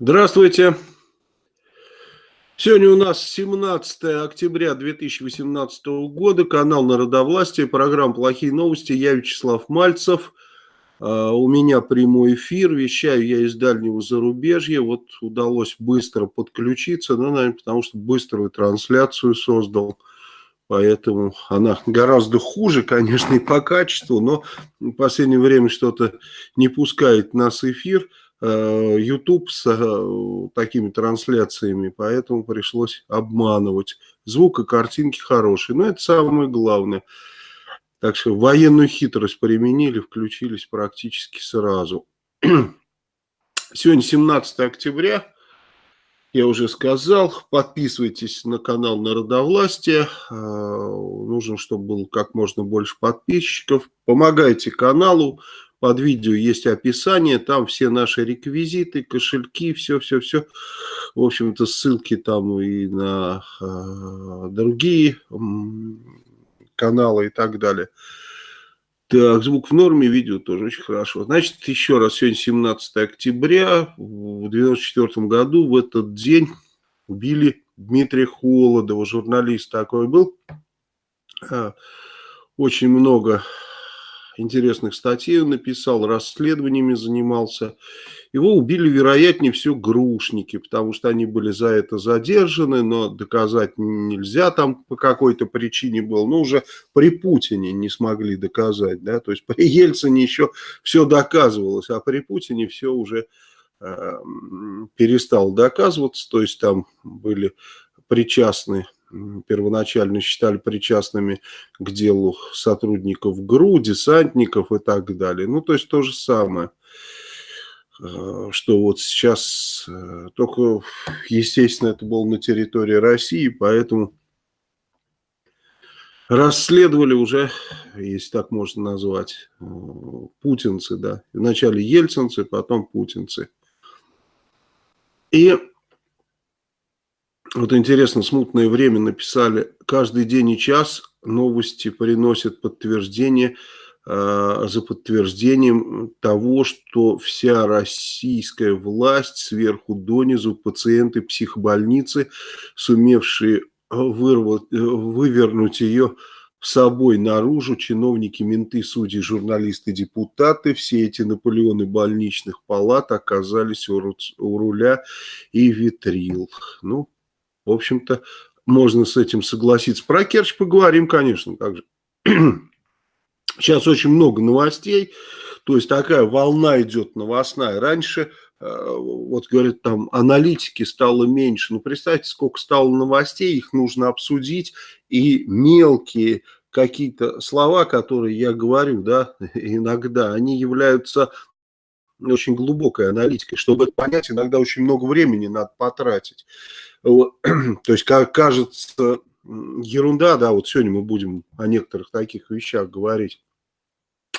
Здравствуйте. Сегодня у нас 17 октября 2018 года, канал Народовластия, программа «Плохие новости». Я Вячеслав Мальцев. А, у меня прямой эфир, вещаю я из дальнего зарубежья. Вот удалось быстро подключиться, ну, наверное, потому что быструю трансляцию создал. Поэтому она гораздо хуже, конечно, и по качеству, но в последнее время что-то не пускает нас эфир. Э, YouTube с э, такими трансляциями, поэтому пришлось обманывать. Звук и картинки хорошие, но это самое главное. Так что военную хитрость применили, включились практически сразу. Сегодня 17 октября, я уже сказал, подписывайтесь на канал Народовластия, э, нужно, чтобы было как можно больше подписчиков, помогайте каналу, под видео есть описание, там все наши реквизиты, кошельки, все-все-все. В общем-то, ссылки там и на э, другие э, каналы и так далее. Так, звук в норме, видео тоже очень хорошо. Значит, еще раз, сегодня 17 октября, в 1994 году, в этот день убили Дмитрия Холодова, журналист такой был. А, очень много интересных статей он написал, расследованиями занимался. Его убили, вероятнее всего, грушники, потому что они были за это задержаны, но доказать нельзя там по какой-то причине было. Ну, уже при Путине не смогли доказать, да, то есть при Ельцине еще все доказывалось, а при Путине все уже э, перестало доказываться, то есть там были причастны первоначально считали причастными к делу сотрудников ГРУ, десантников и так далее. Ну, то есть то же самое, э, что вот сейчас, э, только, естественно, это было на территории России, поэтому расследовали уже, если так можно назвать, э, путинцы, да. Вначале ельцинцы, потом путинцы. И вот интересно, смутное время написали, каждый день и час новости приносят подтверждение э, за подтверждением того, что вся российская власть сверху донизу, пациенты психбольницы, сумевшие вырвать, вывернуть ее собой наружу, чиновники, менты, судьи, журналисты, депутаты, все эти Наполеоны больничных палат оказались у руля и витрил. Ну, в общем-то, можно с этим согласиться. Про Керчь поговорим, конечно, также. Сейчас очень много новостей, то есть такая волна идет новостная. Раньше, э, вот говорят, там аналитики стало меньше. Ну, представьте, сколько стало новостей, их нужно обсудить. И мелкие какие-то слова, которые я говорю, да, иногда, они являются очень глубокой аналитикой. Чтобы это понять, иногда очень много времени надо потратить. То есть, как кажется, ерунда, да, вот сегодня мы будем о некоторых таких вещах говорить.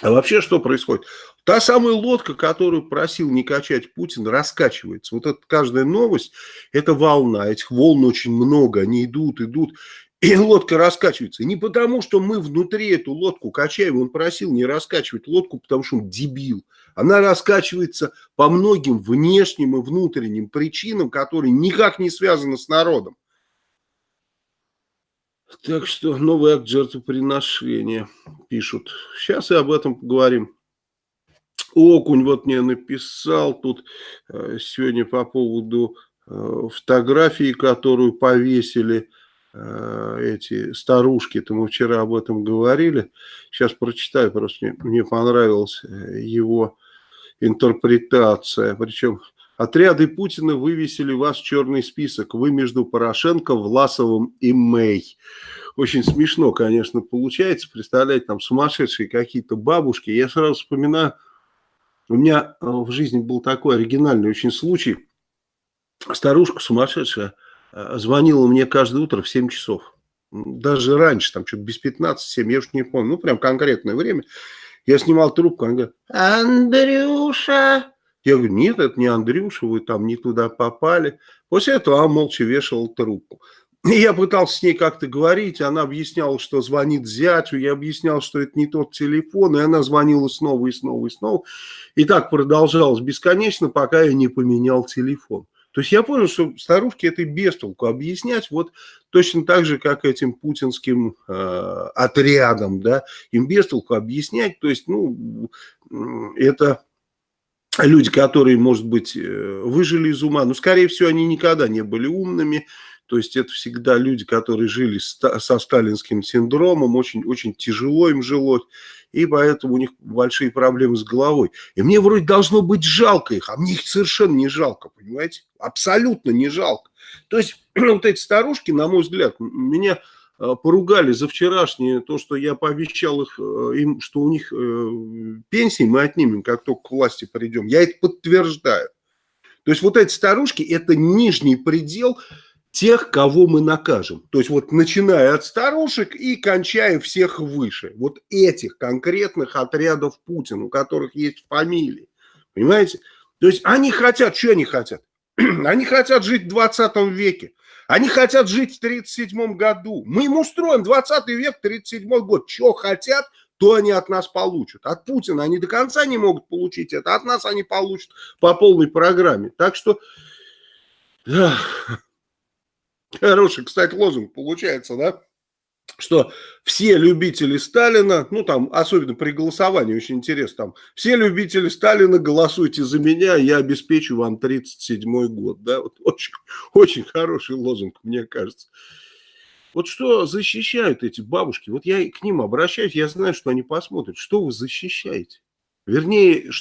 А вообще что происходит? Та самая лодка, которую просил не качать Путин, раскачивается. Вот эта каждая новость, это волна, этих волн очень много, они идут, идут. И лодка раскачивается. Не потому, что мы внутри эту лодку качаем. Он просил не раскачивать лодку, потому что он дебил. Она раскачивается по многим внешним и внутренним причинам, которые никак не связаны с народом. Так что новый акт жертвоприношения пишут. Сейчас и об этом поговорим. Окунь вот мне написал тут э, сегодня по поводу э, фотографии, которую повесили эти старушки, то мы вчера об этом говорили, сейчас прочитаю, просто мне, мне понравилась э, его интерпретация, причем отряды Путина вывесили вас в черный список, вы между Порошенко, Власовым и Мэй. Очень смешно, конечно, получается, представляете, там сумасшедшие какие-то бабушки, я сразу вспоминаю, у меня э, в жизни был такой оригинальный очень случай, старушка сумасшедшая, Э, звонила мне каждое утро в 7 часов. Даже раньше, там что-то без 15, 7, я уж не помню. Ну, прям конкретное время. Я снимал трубку, она говорит, Андрюша. Я говорю, нет, это не Андрюша, вы там не туда попали. После этого она молча вешала трубку. и я пытался с ней как-то говорить, она объясняла, что звонит зятю, я объяснял, что это не тот телефон, и она звонила снова и снова и снова. И так продолжалось бесконечно, пока я не поменял телефон. То есть я понял, что старушке это без толку объяснять, вот точно так же, как этим путинским э, отрядом, да, им без толку объяснять, то есть, ну, это люди, которые, может быть, э, выжили из ума, но, скорее всего, они никогда не были умными, то есть это всегда люди, которые жили со сталинским синдромом, очень, очень тяжело им жилось, и поэтому у них большие проблемы с головой. И мне вроде должно быть жалко их, а мне их совершенно не жалко, понимаете? Абсолютно не жалко. То есть вот эти старушки, на мой взгляд, меня э, поругали за вчерашнее, то, что я пообещал их, э, им, что у них э, пенсии мы отнимем, как только к власти придем. Я это подтверждаю. То есть вот эти старушки – это нижний предел – тех, кого мы накажем. То есть вот начиная от старушек и кончая всех выше. Вот этих конкретных отрядов Путина, у которых есть фамилии. Понимаете? То есть они хотят, что они хотят? Они хотят жить в 20 веке. Они хотят жить в 1937 году. Мы им устроим 20 век, 37 год. Что хотят, то они от нас получат. От Путина они до конца не могут получить это. От нас они получат по полной программе. Так что... Да. Хороший, кстати, лозунг получается, да? Что все любители Сталина, ну там, особенно при голосовании, очень интересно, там, все любители Сталина, голосуйте за меня, я обеспечу вам 37-й год, да, вот очень, очень хороший лозунг, мне кажется. Вот что защищают эти бабушки, вот я к ним обращаюсь, я знаю, что они посмотрят, что вы защищаете. Вернее,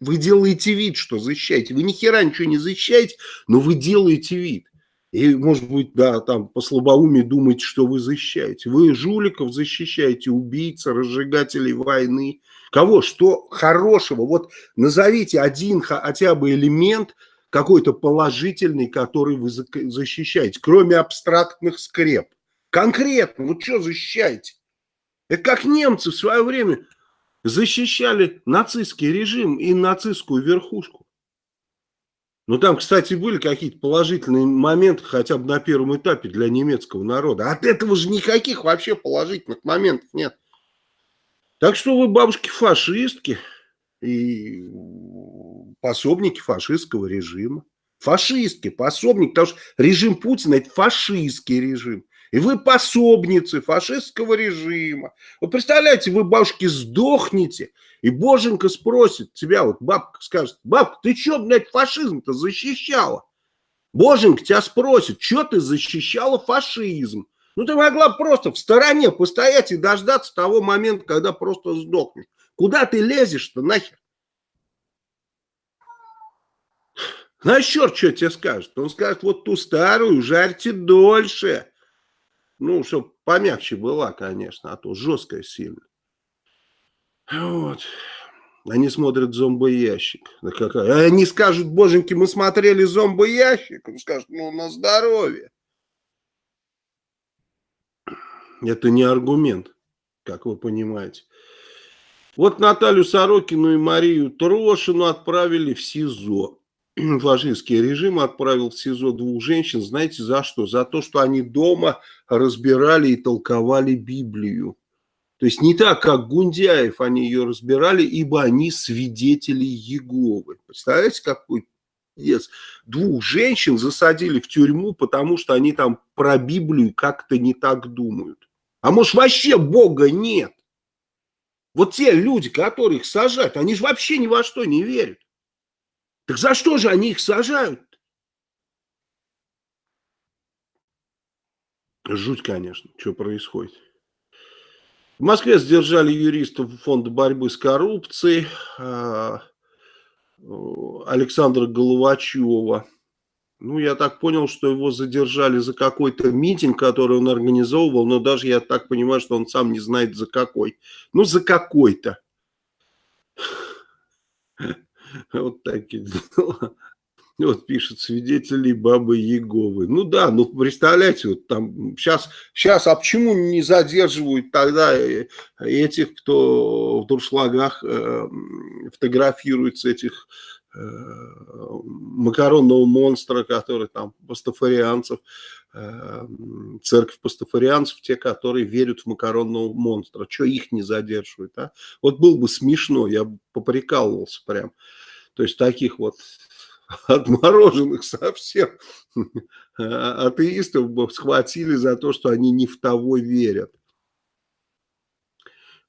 вы делаете вид, что защищаете. Вы ни хера ничего не защищаете, но вы делаете вид. И, может быть, да, там по слабоумию думаете, что вы защищаете. Вы жуликов защищаете, убийц, разжигателей войны. Кого? Что хорошего? Вот назовите один хотя бы элемент какой-то положительный, который вы защищаете, кроме абстрактных скреп. Конкретно, вот что защищаете? Это как немцы в свое время защищали нацистский режим и нацистскую верхушку. Ну, там, кстати, были какие-то положительные моменты хотя бы на первом этапе для немецкого народа. От этого же никаких вообще положительных моментов нет. Так что вы, бабушки, фашистки и пособники фашистского режима. Фашистки, пособники, потому что режим Путина – это фашистский режим. И вы пособницы фашистского режима. Вы представляете, вы, бабушки, сдохнете – и Боженька спросит тебя, вот бабка скажет, бабка, ты что, блядь, фашизм-то защищала? Боженька тебя спросит, что ты защищала фашизм? Ну, ты могла просто в стороне постоять и дождаться того момента, когда просто сдохнешь. Куда ты лезешь-то нахер? Знаешь, черт, что тебе скажет? Он скажет, вот ту старую жарьте дольше. Ну, чтобы помягче была, конечно, а то жесткая сильно. Вот. Они смотрят зомбоящик. Да какая? Они скажут, боженьки, мы смотрели зомбоящик. Он скажет, ну, на здоровье. Это не аргумент, как вы понимаете. Вот Наталью Сорокину и Марию Трошину отправили в СИЗО. Фашистский режим отправил в СИЗО двух женщин. Знаете за что? За то, что они дома разбирали и толковали Библию. То есть не так, как Гундяев они ее разбирали, ибо они свидетели Еговы. Представляете, какой yes. Двух женщин засадили в тюрьму, потому что они там про Библию как-то не так думают. А может вообще Бога нет? Вот те люди, которых сажают, они же вообще ни во что не верят. Так за что же они их сажают? Жуть, конечно, что происходит. В Москве задержали юристов фонда борьбы с коррупцией а, Александра Головачева. Ну, я так понял, что его задержали за какой-то митинг, который он организовывал, но даже я так понимаю, что он сам не знает за какой. Ну, за какой-то. Вот такие дела. Вот пишет свидетели Бабы Еговы. Ну да, ну представляете, вот там сейчас, сейчас, а почему не задерживают тогда э, этих, кто в дуршлагах э, фотографируется, этих э, макаронного монстра, который там, пастафарианцев, э, церковь пастафарианцев, те, которые верят в макаронного монстра. Что их не задерживает, а? Вот был бы смешно, я бы поприкалывался прям. То есть таких вот отмороженных совсем атеистов бы схватили за то, что они не в того верят.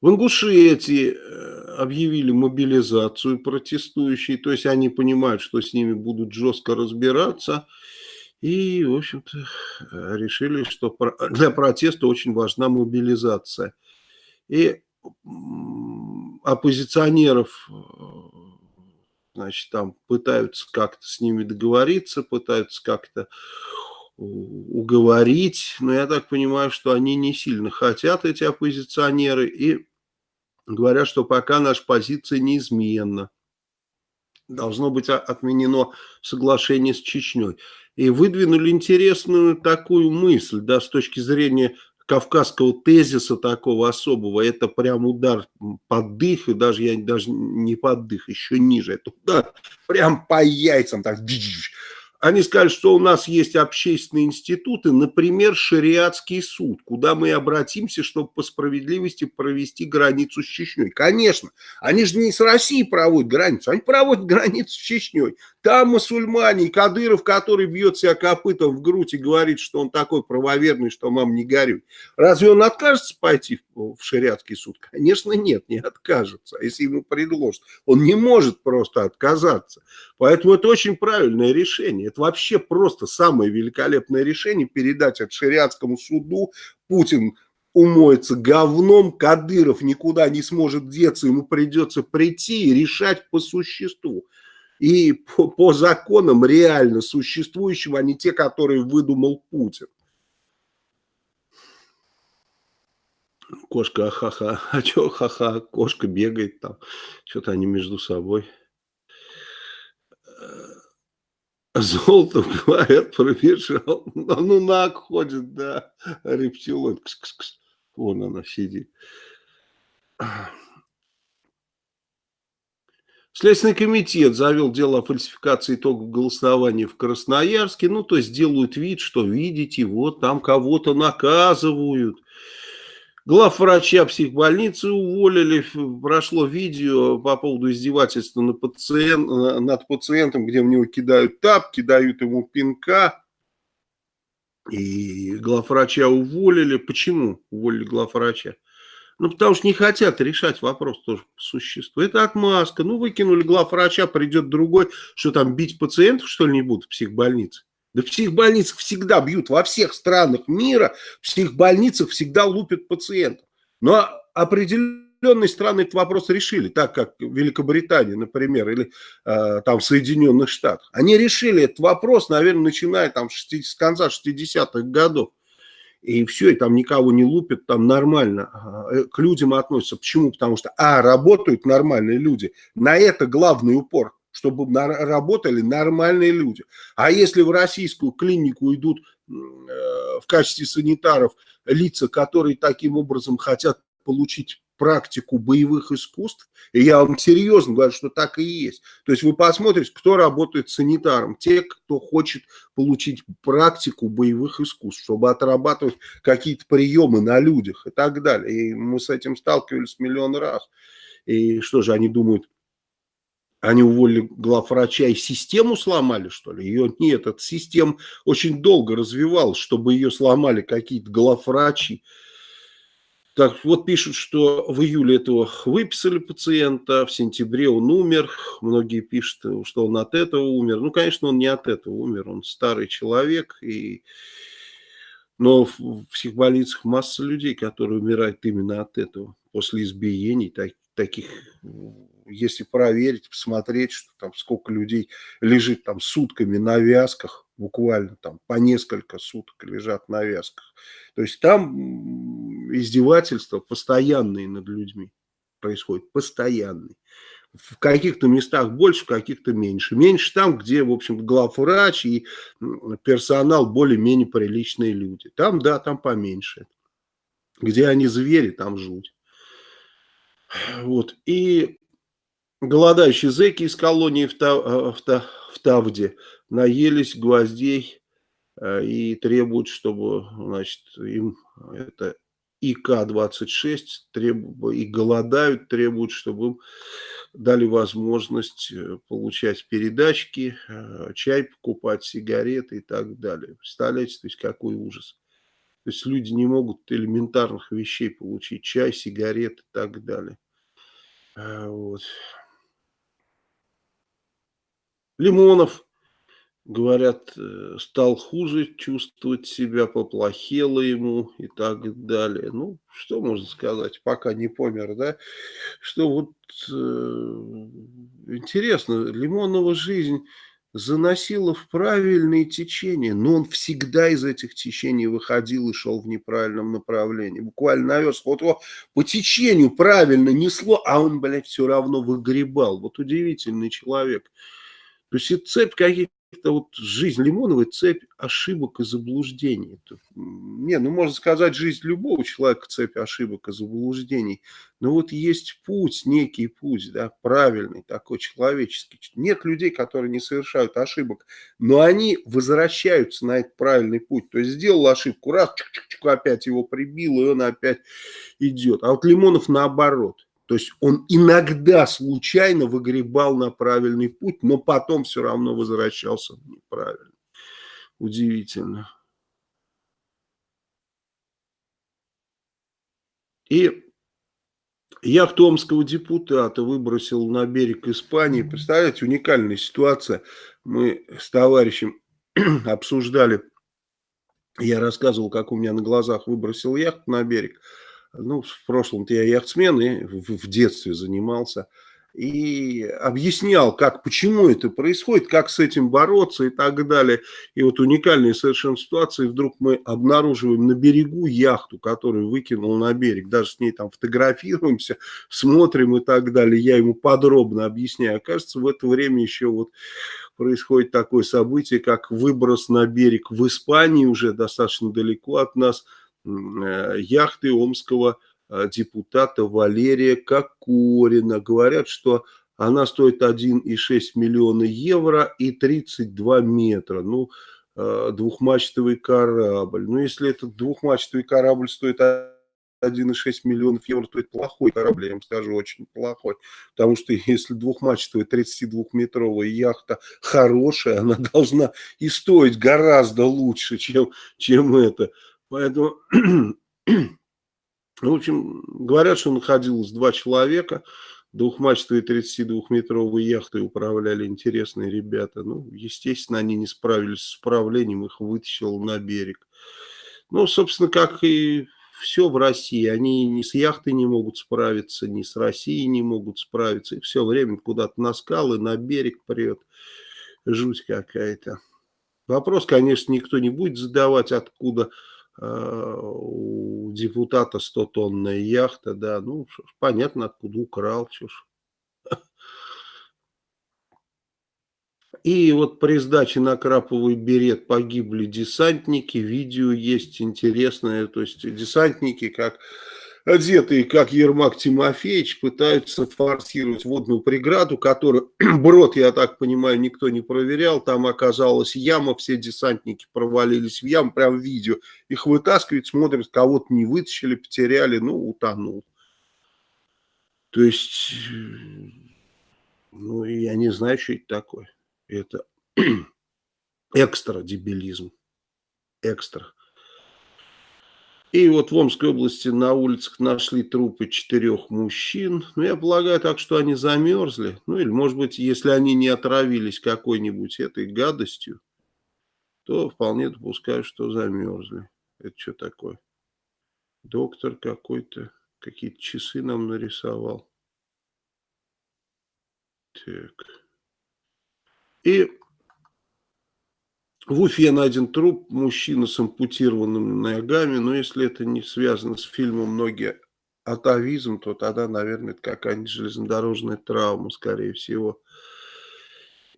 В Ингушетии э, объявили мобилизацию протестующие, то есть они понимают, что с ними будут жестко разбираться, и, в общем-то, решили, что для протеста очень важна мобилизация. И оппозиционеров, значит, там пытаются как-то с ними договориться, пытаются как-то уговорить, но я так понимаю, что они не сильно хотят, эти оппозиционеры, и говорят, что пока наша позиция неизменна. Должно быть отменено соглашение с Чечней. И выдвинули интересную такую мысль, да, с точки зрения кавказского тезиса такого особого, это прям удар под дых, и даже я даже не под дых, еще ниже, это удар прям по яйцам, так, они сказали, что у нас есть общественные институты, например, шариатский суд, куда мы обратимся, чтобы по справедливости провести границу с Чечней. Конечно, они же не с Россией проводят границу, они проводят границу с Чечней. Там мусульмане, и Кадыров, который бьет себя копытом в грудь и говорит, что он такой правоверный, что мам не горюй. Разве он откажется пойти в шариатский суд? Конечно, нет, не откажется, если ему предложат. Он не может просто отказаться. Поэтому это очень правильное решение. Это вообще просто самое великолепное решение передать от шариатскому суду. Путин умоется говном, Кадыров никуда не сможет деться, ему придется прийти и решать по существу и по, по законам реально существующим, а не те, которые выдумал Путин. Кошка, ахаха, а что ха-ха, кошка бегает там, что-то они между собой. Золото, говорят, пробежал. Ну, наг ходит, да, рептилоид. Кс -кс -кс. Вон она сидит. Следственный комитет завел дело о фальсификации итогов голосования в Красноярске. Ну, то есть делают вид, что видите, вот там кого-то наказывают. Главврача психбольницы уволили. Прошло видео по поводу издевательства на пациент, над пациентом, где в него кидают тапки, дают ему пинка. И главврача уволили. Почему уволили главврача? Ну, потому что не хотят решать вопрос тоже по существу. Это отмазка. Ну, выкинули главврача, придет другой. Что там, бить пациентов, что ли, не будут в психбольнице? Да в психбольницах всегда бьют. Во всех странах мира в психбольницах всегда лупят пациентов. Но определенные страны этот вопрос решили, так как Великобритания, например, или э, там в Соединенных Штатах. Они решили этот вопрос, наверное, начиная там с конца 60-х годов и все, и там никого не лупят, там нормально э, к людям относятся. Почему? Потому что, а, работают нормальные люди. На это главный упор, чтобы работали нормальные люди. А если в российскую клинику идут э, в качестве санитаров лица, которые таким образом хотят получить практику боевых искусств, и я вам серьезно говорю, что так и есть. То есть вы посмотрите, кто работает санитаром, те, кто хочет получить практику боевых искусств, чтобы отрабатывать какие-то приемы на людях и так далее. И мы с этим сталкивались миллион раз. И что же, они думают, они уволили главврача и систему сломали, что ли? Ее нет, эта система очень долго развивалась, чтобы ее сломали какие-то главврачи. Так, вот пишут, что в июле этого выписали пациента, в сентябре он умер. Многие пишут, что он от этого умер. Ну, конечно, он не от этого умер, он старый человек. И... Но в психбольницах масса людей, которые умирают именно от этого, после избиений, так, таких если проверить, посмотреть, что там сколько людей лежит там сутками на вязках, буквально там по несколько суток лежат на вязках. То есть там издевательства постоянные над людьми происходят, постоянные. В каких-то местах больше, в каких-то меньше. Меньше там, где, в общем главврач и персонал более-менее приличные люди. Там, да, там поменьше. Где они звери, там жуть. Вот. И Голодающие зэки из колонии в, Тав, э, в, в Тавде наелись гвоздей э, и требуют, чтобы, значит, им это ИК-26 требуют, и голодают, требуют, чтобы им дали возможность э, получать передачки, чай покупать, сигареты и так далее. Представляете, то есть какой ужас. То есть люди не могут элементарных вещей получить, чай, сигареты и так далее. Вот. Лимонов, говорят, э, стал хуже чувствовать себя, поплохело ему и так далее. Ну, что можно сказать, пока не помер, да? Что вот э, интересно, Лимонова жизнь заносила в правильные течения, но он всегда из этих течений выходил и шел в неправильном направлении. Буквально навез, вот его по течению правильно несло, а он, блядь, все равно выгребал. Вот удивительный человек. То есть это цепь каких это вот жизнь Лимоновой цепь ошибок и заблуждений. Не, ну можно сказать, жизнь любого человека цепь ошибок и заблуждений. Но вот есть путь, некий путь, да, правильный, такой человеческий. Нет людей, которые не совершают ошибок, но они возвращаются на этот правильный путь. То есть сделал ошибку, раз, чук -чук -чук, опять его прибил, и он опять идет. А вот Лимонов наоборот то есть он иногда случайно выгребал на правильный путь, но потом все равно возвращался неправильно. Удивительно. И яхту омского депутата выбросил на берег Испании. Представляете, уникальная ситуация. Мы с товарищем обсуждали, я рассказывал, как у меня на глазах выбросил яхту на берег ну, в прошлом-то я яхтсмен и в, детстве занимался, и объяснял, как, почему это происходит, как с этим бороться и так далее. И вот уникальная совершенно ситуация, и вдруг мы обнаруживаем на берегу яхту, которую выкинул на берег, даже с ней там фотографируемся, смотрим и так далее. Я ему подробно объясняю. Оказывается, в это время еще вот происходит такое событие, как выброс на берег в Испании, уже достаточно далеко от нас – яхты омского э, депутата Валерия Кокорина. Говорят, что она стоит 1,6 миллиона евро и 32 метра. Ну, э, двухмачтовый корабль. Ну, если этот двухмачтовый корабль стоит 1,6 миллионов евро, то это плохой корабль, я вам скажу, очень плохой. Потому что если двухмачтовая 32-метровая яхта хорошая, она должна и стоить гораздо лучше, чем, чем это. Поэтому, в общем, говорят, что находилось два человека, двухмачтовые 32-метровые яхты управляли интересные ребята. Ну, естественно, они не справились с управлением, их вытащил на берег. Ну, собственно, как и все в России. Они ни с яхтой не могут справиться, ни с Россией не могут справиться. И все время куда-то на скалы, на берег прет. Жуть какая-то. Вопрос, конечно, никто не будет задавать, откуда у депутата 100-тонная яхта, да, ну, понятно, откуда украл, ж. И вот при сдаче на Краповый берет погибли десантники, видео есть интересное, то есть десантники как одетые, как Ермак Тимофеевич, пытаются форсировать водную преграду, которую, брод, я так понимаю, никто не проверял, там оказалась яма, все десантники провалились в яму, прям видео, их вытаскивают, смотрят, кого-то не вытащили, потеряли, ну, утонул. То есть, ну, я не знаю, что это такое. Это экстра дебилизм. Экстра. И вот в Омской области на улицах нашли трупы четырех мужчин. Ну, я полагаю так, что они замерзли. Ну, или, может быть, если они не отравились какой-нибудь этой гадостью, то вполне допускаю, что замерзли. Это что такое? Доктор какой-то, какие-то часы нам нарисовал. Так. И в Уфе найден труп мужчины с ампутированными ногами, но если это не связано с фильмом «Многие атовизм», то тогда, наверное, это какая-нибудь железнодорожная травма, скорее всего.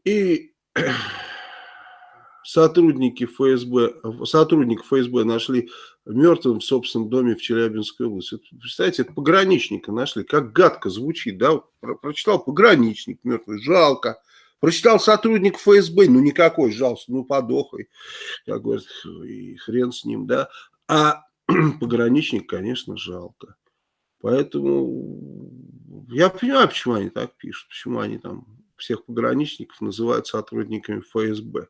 И сотрудники ФСБ, сотрудник ФСБ нашли мертвым в собственном доме в Челябинской области. Представляете, это пограничника нашли, как гадко звучит, да, прочитал пограничник мертвый, жалко, Прочитал сотрудник ФСБ, ну никакой, жалостно, ну подохай, как говорят, и хрен с ним, да. А пограничник, конечно, жалко. Поэтому я понимаю, почему они так пишут, почему они там всех пограничников называют сотрудниками ФСБ.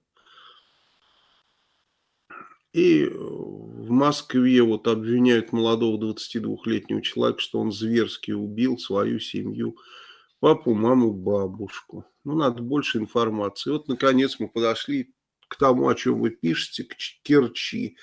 И в Москве вот обвиняют молодого 22-летнего человека, что он зверски убил свою семью, папу, маму, бабушку. Ну, надо больше информации. Вот, наконец, мы подошли к тому, о чем вы пишете, к Керчи.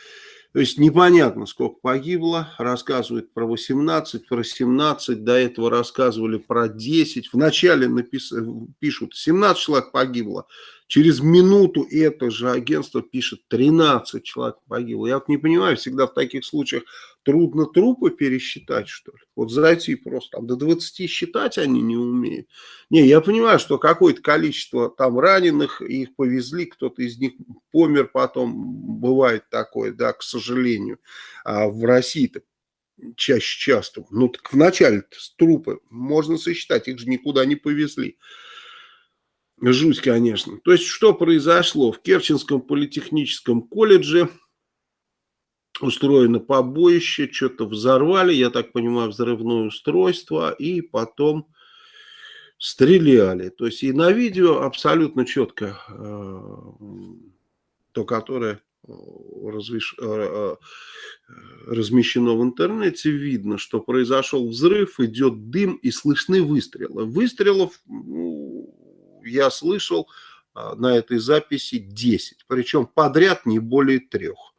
То есть непонятно, сколько погибло. Рассказывают про 18, про 17. До этого рассказывали про 10. Вначале напис... пишут 17 человек погибло. Через минуту это же агентство пишет 13 человек погибло. Я вот не понимаю, всегда в таких случаях трудно трупы пересчитать, что ли? Вот зайти просто там до 20 считать они не умеют. Не, я понимаю, что какое-то количество там раненых, их повезли, кто-то из них помер потом, бывает такое, да, к сожалению. А в России-то чаще часто. Ну, так вначале трупы можно сосчитать, их же никуда не повезли. Жуть, конечно. То есть, что произошло? В Керченском политехническом колледже устроено побоище, что-то взорвали, я так понимаю, взрывное устройство, и потом стреляли. То есть, и на видео абсолютно четко, э, то, которое развеш... Э, э, размещено в интернете, видно, что произошел взрыв, идет дым и слышны выстрелы. Выстрелов ну, я слышал на этой записи 10, причем подряд не более трех.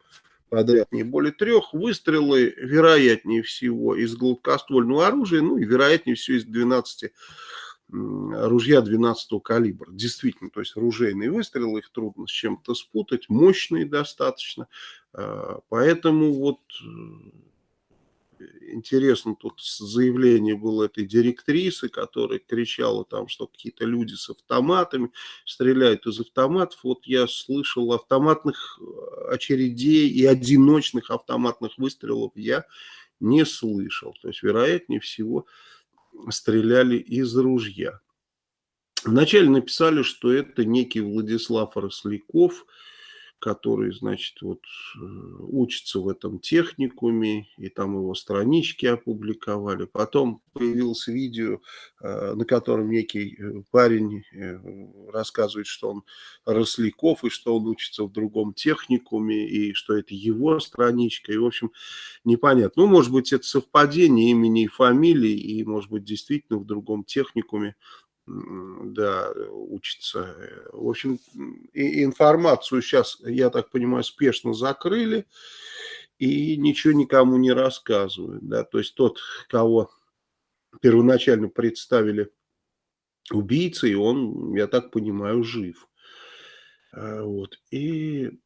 Подряд не более трех. Выстрелы, вероятнее всего, из гладкоствольного оружия, ну и вероятнее всего из 12 ружья 12 калибра. Действительно, то есть ружейные выстрелы, их трудно с чем-то спутать, мощные достаточно. А, поэтому вот интересно, тут заявление было этой директрисы, которая кричала там, что какие-то люди с автоматами стреляют из автоматов. Вот я слышал автоматных э, очередей и одиночных автоматных выстрелов я не слышал. То есть, вероятнее всего, стреляли из ружья. Вначале написали, что это некий Владислав Росляков – который, значит, вот э, учится в этом техникуме, и там его странички опубликовали. Потом появилось видео, э, на котором некий э, парень рассказывает, что он Росляков, и что он учится в другом техникуме, и что это его страничка, и, в общем, непонятно. Ну, может быть, это совпадение имени и фамилии, и, может быть, действительно в другом техникуме да, учится. В общем, и информацию сейчас, я так понимаю, спешно закрыли и ничего никому не рассказывают. Да? То есть тот, кого первоначально представили убийцей, он, я так понимаю, жив. А, вот. И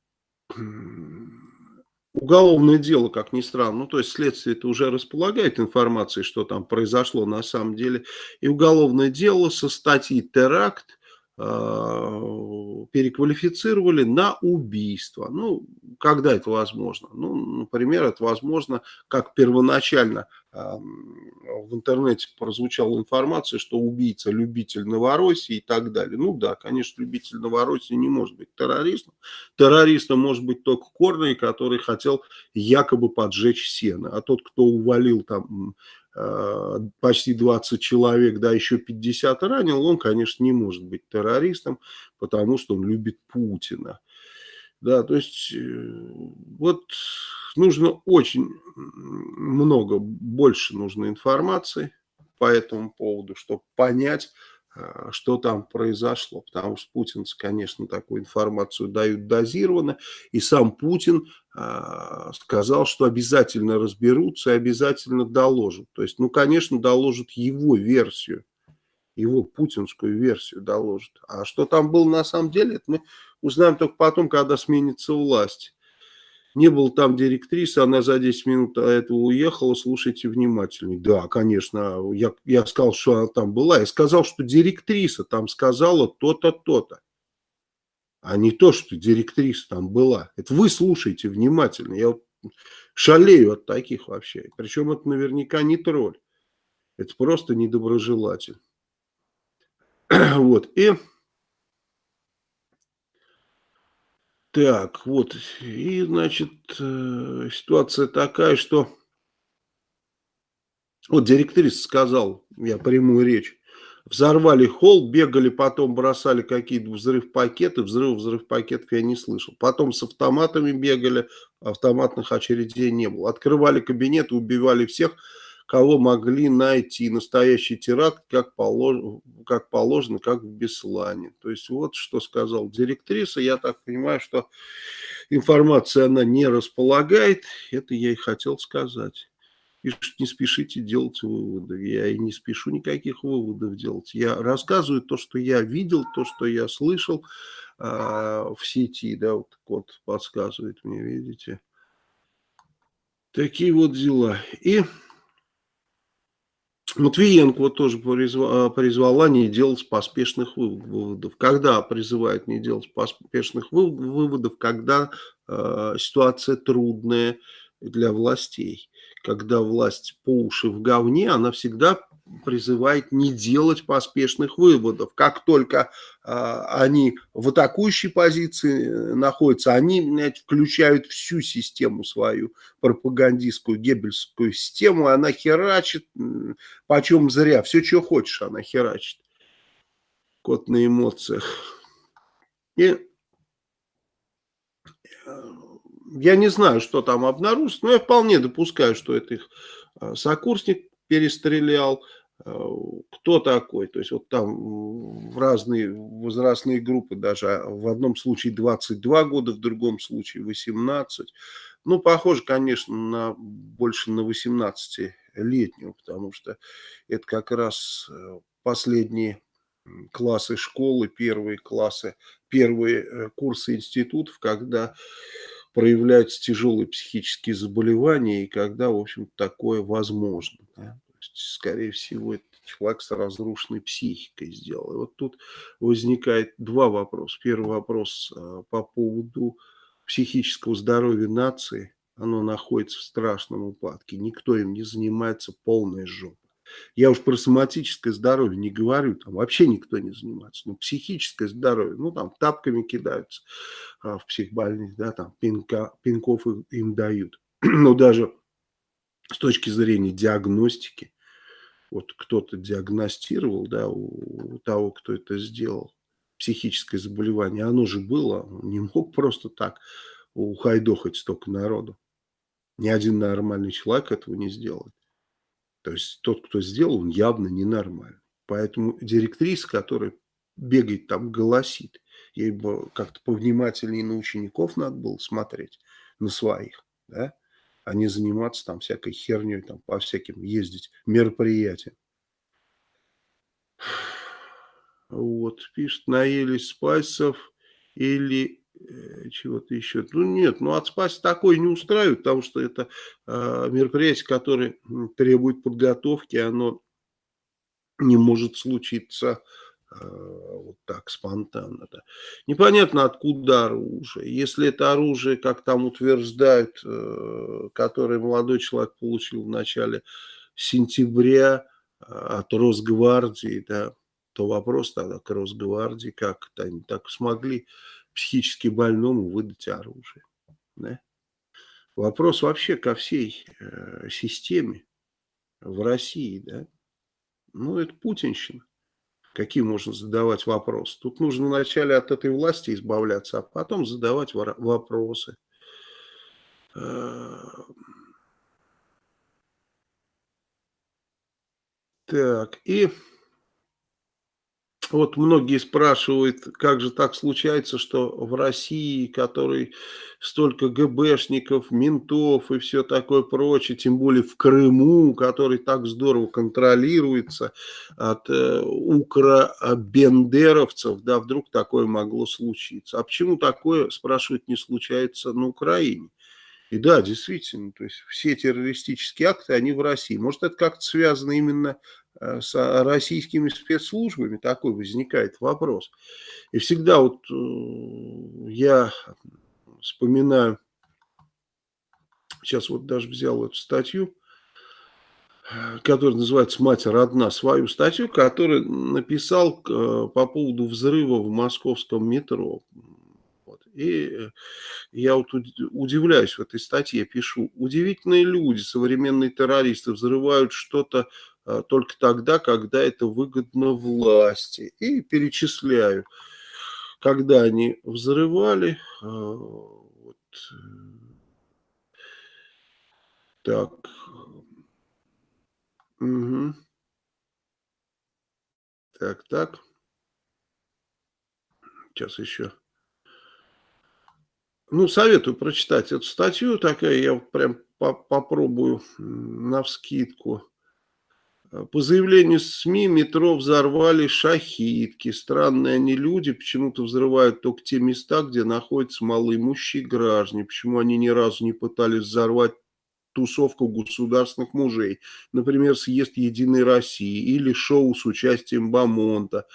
уголовное дело, как ни странно, ну то есть следствие это уже располагает информацией, что там произошло на самом деле, и уголовное дело со статьи теракт переквалифицировали на убийство. Ну, когда это возможно? Ну, например, это возможно, как первоначально в интернете прозвучала информация, что убийца любитель Новороссии и так далее. Ну да, конечно, любитель Новороссии не может быть террористом. Террористом может быть только Корный, который хотел якобы поджечь сено. А тот, кто увалил там Э, почти 20 человек, да, еще 50 ранил, он, конечно, не может быть террористом, потому что он любит Путина. Да, то есть э, вот нужно очень много, больше нужно информации по этому поводу, чтобы понять, Э, что там произошло, потому что путинцы, конечно, такую информацию дают дозированно, и сам Путин э, сказал, что обязательно разберутся и обязательно доложат. То есть, ну, конечно, доложат его версию, его путинскую версию доложат. А что там было на самом деле, это мы узнаем только потом, когда сменится власть не было там директрисы, она за 10 минут до этого уехала, слушайте внимательнее. Да, конечно, я, я сказал, что она там была, я сказал, что директриса там сказала то-то, то-то. А не то, что директриса там была. Это вы слушайте внимательно. Я шалею от таких вообще. Причем это наверняка не тролль. Это просто недоброжелатель. Вот. И Так, вот, и, значит, э, ситуация такая, что вот директриса сказал, я прямую речь, взорвали холл, бегали, потом бросали какие-то взрыв-пакеты, взрыв взрыв-пакетов я не слышал. Потом с автоматами бегали, автоматных очередей не было. Открывали кабинеты, убивали всех, кого могли найти. Настоящий теракт, как, полож... как положено, как в Беслане. То есть вот что сказал директриса. Я так понимаю, что информация она не располагает. Это я и хотел сказать. Пишут, не спешите делать выводы. Я и не спешу никаких выводов делать. Я рассказываю то, что я видел, то, что я слышал э, в сети. Да, вот код подсказывает мне, видите. Такие вот дела. И Матвиенко вот тоже призвала, призвала не делать поспешных выводов. Когда призывает не делать поспешных выводов? Когда э, ситуация трудная для властей. Когда власть по уши в говне, она всегда призывает не делать поспешных выводов. Как только э, они в атакующей позиции э, находятся, они блядь, включают всю систему свою, пропагандистскую, геббельскую систему, она херачит, почем зря, все, что хочешь, она херачит. Кот на эмоциях. И э, я не знаю, что там обнаружится, но я вполне допускаю, что это их э, сокурсник перестрелял, э, кто такой, то есть вот там разные возрастные группы, даже в одном случае 22 года, в другом случае 18, ну, похоже, конечно, на больше на 18-летнего, потому что это как раз э, последние классы школы, первые классы, первые э, курсы институтов, когда проявляются тяжелые психические заболевания и когда, в общем такое возможно. Да? То есть, скорее всего, это человек с разрушенной психикой сделал. И вот тут возникает два вопроса. Первый вопрос э, по поводу психического здоровья нации. Оно находится в страшном упадке. Никто им не занимается полной жопой. Я уж про соматическое здоровье не говорю, там вообще никто не занимается. Но психическое здоровье, ну там тапками кидаются а, в психбольнице, да, там пинка, пинков им, дают. Но даже с точки зрения диагностики, вот кто-то диагностировал, да, у, у того, кто это сделал, психическое заболевание, оно же было, он не мог просто так ухайдохать столько народу. Ни один нормальный человек этого не сделает. То есть тот, кто сделал, он явно ненормальный. Поэтому директриса, которая бегает там, голосит, ей бы как-то повнимательнее на учеников надо было смотреть, на своих, да, а не заниматься там всякой херней, там по всяким ездить мероприятиям. Вот, пишет, наелись спайсов или чего-то еще. Ну нет, ну от спаси такое не устраивает, потому что это э, мероприятие, которое требует подготовки, оно не может случиться э, вот так спонтанно. Да. Непонятно, откуда оружие. Если это оружие, как там утверждают, э, которое молодой человек получил в начале сентября э, от Росгвардии, да, то вопрос тогда к Росгвардии, как -то они так смогли психически больному выдать оружие. Да? Вопрос вообще ко всей э, системе в России. Да? Ну, это путинщина. Какие можно задавать вопросы? Тут нужно вначале от этой власти избавляться, а потом задавать вопросы. Так, и вот многие спрашивают, как же так случается, что в России, которой столько ГБшников, ментов и все такое прочее, тем более в Крыму, который так здорово контролируется от э, укробендеровцев, да, вдруг такое могло случиться. А почему такое, спрашивают, не случается на Украине? И да, действительно, то есть все террористические акты, они в России. Может, это как-то связано именно с российскими спецслужбами, такой возникает вопрос. И всегда вот э, я вспоминаю, сейчас вот даже взял эту статью, которая называется «Мать родна», свою статью, которую написал э, по поводу взрыва в московском метро. И э, я вот удивляюсь в этой статье, пишу, удивительные люди, современные террористы, взрывают что-то только тогда, когда это выгодно власти. И перечисляю, когда они взрывали, а, вот, э, так, угу. так, так, сейчас еще. Ну, советую прочитать эту статью, такая я прям по попробую на вскидку. По заявлению СМИ, метро взорвали шахидки. Странные они люди, почему-то взрывают только те места, где находятся малоимущие граждане. Почему они ни разу не пытались взорвать тусовку государственных мужей. Например, съезд Единой России или шоу с участием Бамонта.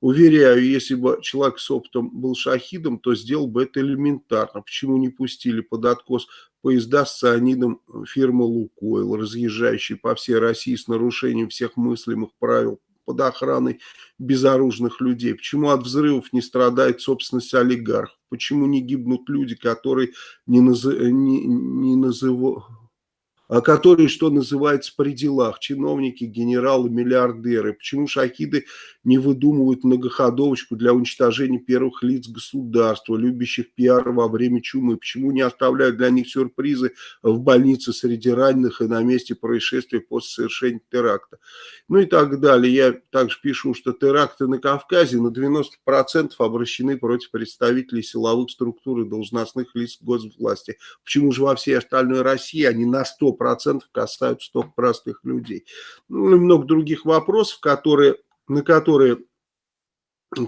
Уверяю, если бы человек с опытом был шахидом, то сделал бы это элементарно. Почему не пустили под откос поезда с цианидом фирмы «Лукойл», разъезжающие по всей России с нарушением всех мыслимых правил под охраной безоружных людей? Почему от взрывов не страдает собственность олигархов? Почему не гибнут люди, которые не, назы... не, не называют которые, что называется, при делах, чиновники, генералы, миллиардеры. Почему шахиды не выдумывают многоходовочку для уничтожения первых лиц государства, любящих пиар во время чумы? Почему не оставляют для них сюрпризы в больнице среди раненых и на месте происшествия после совершения теракта? Ну и так далее. Я также пишу, что теракты на Кавказе на 90% обращены против представителей силовых структур и должностных лиц госвласти. Почему же во всей остальной России они на 100% процентов касаются только простых людей. Ну и много других вопросов, которые, на которые,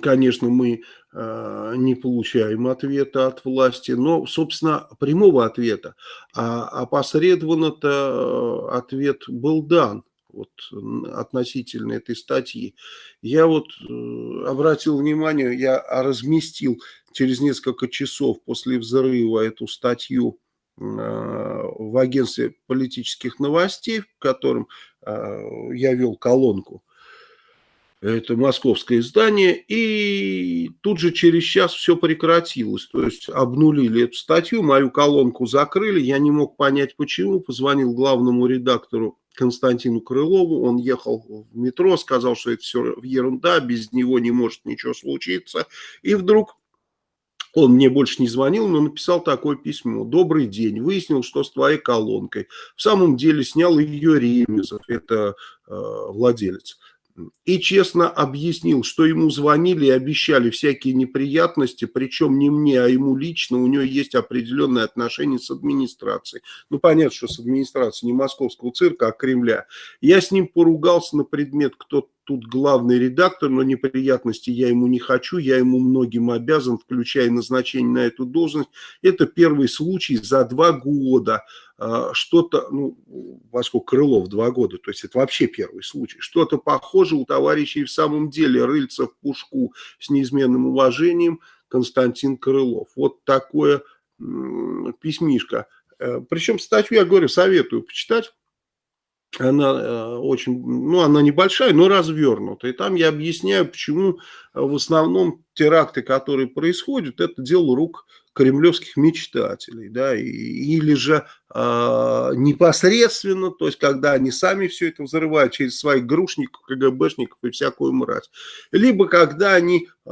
конечно, мы э, не получаем ответа от власти, но, собственно, прямого ответа. А опосредованно-то э, ответ был дан вот, относительно этой статьи. Я вот э, обратил внимание, я разместил через несколько часов после взрыва эту статью в агентстве политических новостей, в котором э, я вел колонку. Это московское издание. И тут же через час все прекратилось. То есть обнулили эту статью, мою колонку закрыли. Я не мог понять почему. Позвонил главному редактору Константину Крылову. Он ехал в метро, сказал, что это все ерунда, без него не может ничего случиться. И вдруг он мне больше не звонил, но написал такое письмо. Добрый день. Выяснил, что с твоей колонкой. В самом деле снял ее Ремезов, это э, владелец и честно объяснил, что ему звонили и обещали всякие неприятности, причем не мне, а ему лично, у него есть определенные отношения с администрацией. Ну, понятно, что с администрацией не московского цирка, а Кремля. Я с ним поругался на предмет, кто тут главный редактор, но неприятности я ему не хочу, я ему многим обязан, включая назначение на эту должность. Это первый случай за два года. А, что-то, ну, поскольку Крылов два года, то есть это вообще первый случай, что-то похоже у товарищей в самом деле рыльца в пушку с неизменным уважением Константин Крылов. Вот такое письмишко. Э, Причем статью, я говорю, советую почитать она э, очень, ну, она небольшая, но развернутая. И там я объясняю, почему э, в основном теракты, которые происходят, это дело рук кремлевских мечтателей, да, или же э, непосредственно, то есть когда они сами все это взрывают через своих грушников, КГБшников и всякую мразь, либо когда они э,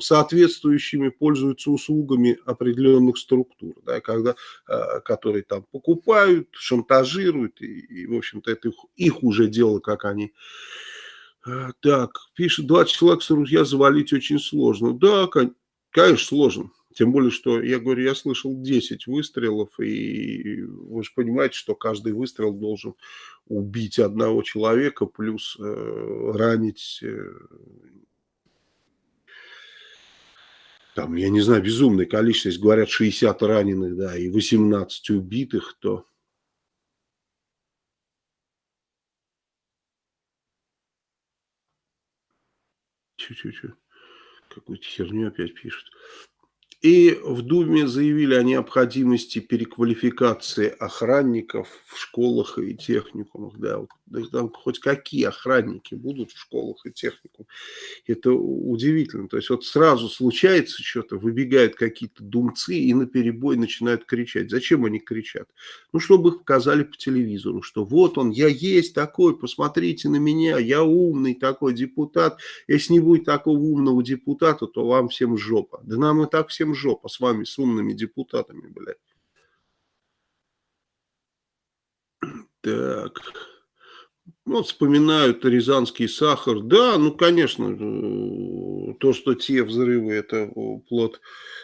соответствующими пользуются услугами определенных структур, да, когда, э, которые там покупают, шантажируют, и, и в общем-то, это их, их уже дело, как они так, пишет, 20 человек с ружья завалить очень сложно. Да, конечно, сложно. Тем более, что, я говорю, я слышал 10 выстрелов, и вы же понимаете, что каждый выстрел должен убить одного человека, плюс э, ранить, э, там, я не знаю, безумное количество, если говорят 60 раненых, да, и 18 убитых, то... Чуть-чуть, какую-то херню опять пишут. И в Думе заявили о необходимости переквалификации охранников в школах и техникумах. Да, вот, там хоть какие охранники будут в школах и техникумах. Это удивительно. То есть вот сразу случается что-то, выбегают какие-то думцы и на перебой начинают кричать. Зачем они кричат? Ну, чтобы их показали по телевизору, что вот он, я есть такой, посмотрите на меня, я умный такой депутат. Если не будет такого умного депутата, то вам всем жопа. Да нам и так всем жопа с вами, с умными депутатами, блядь. Так. Ну, вот вспоминают рязанский сахар. Да, ну, конечно, э, то, что те взрывы, это плод,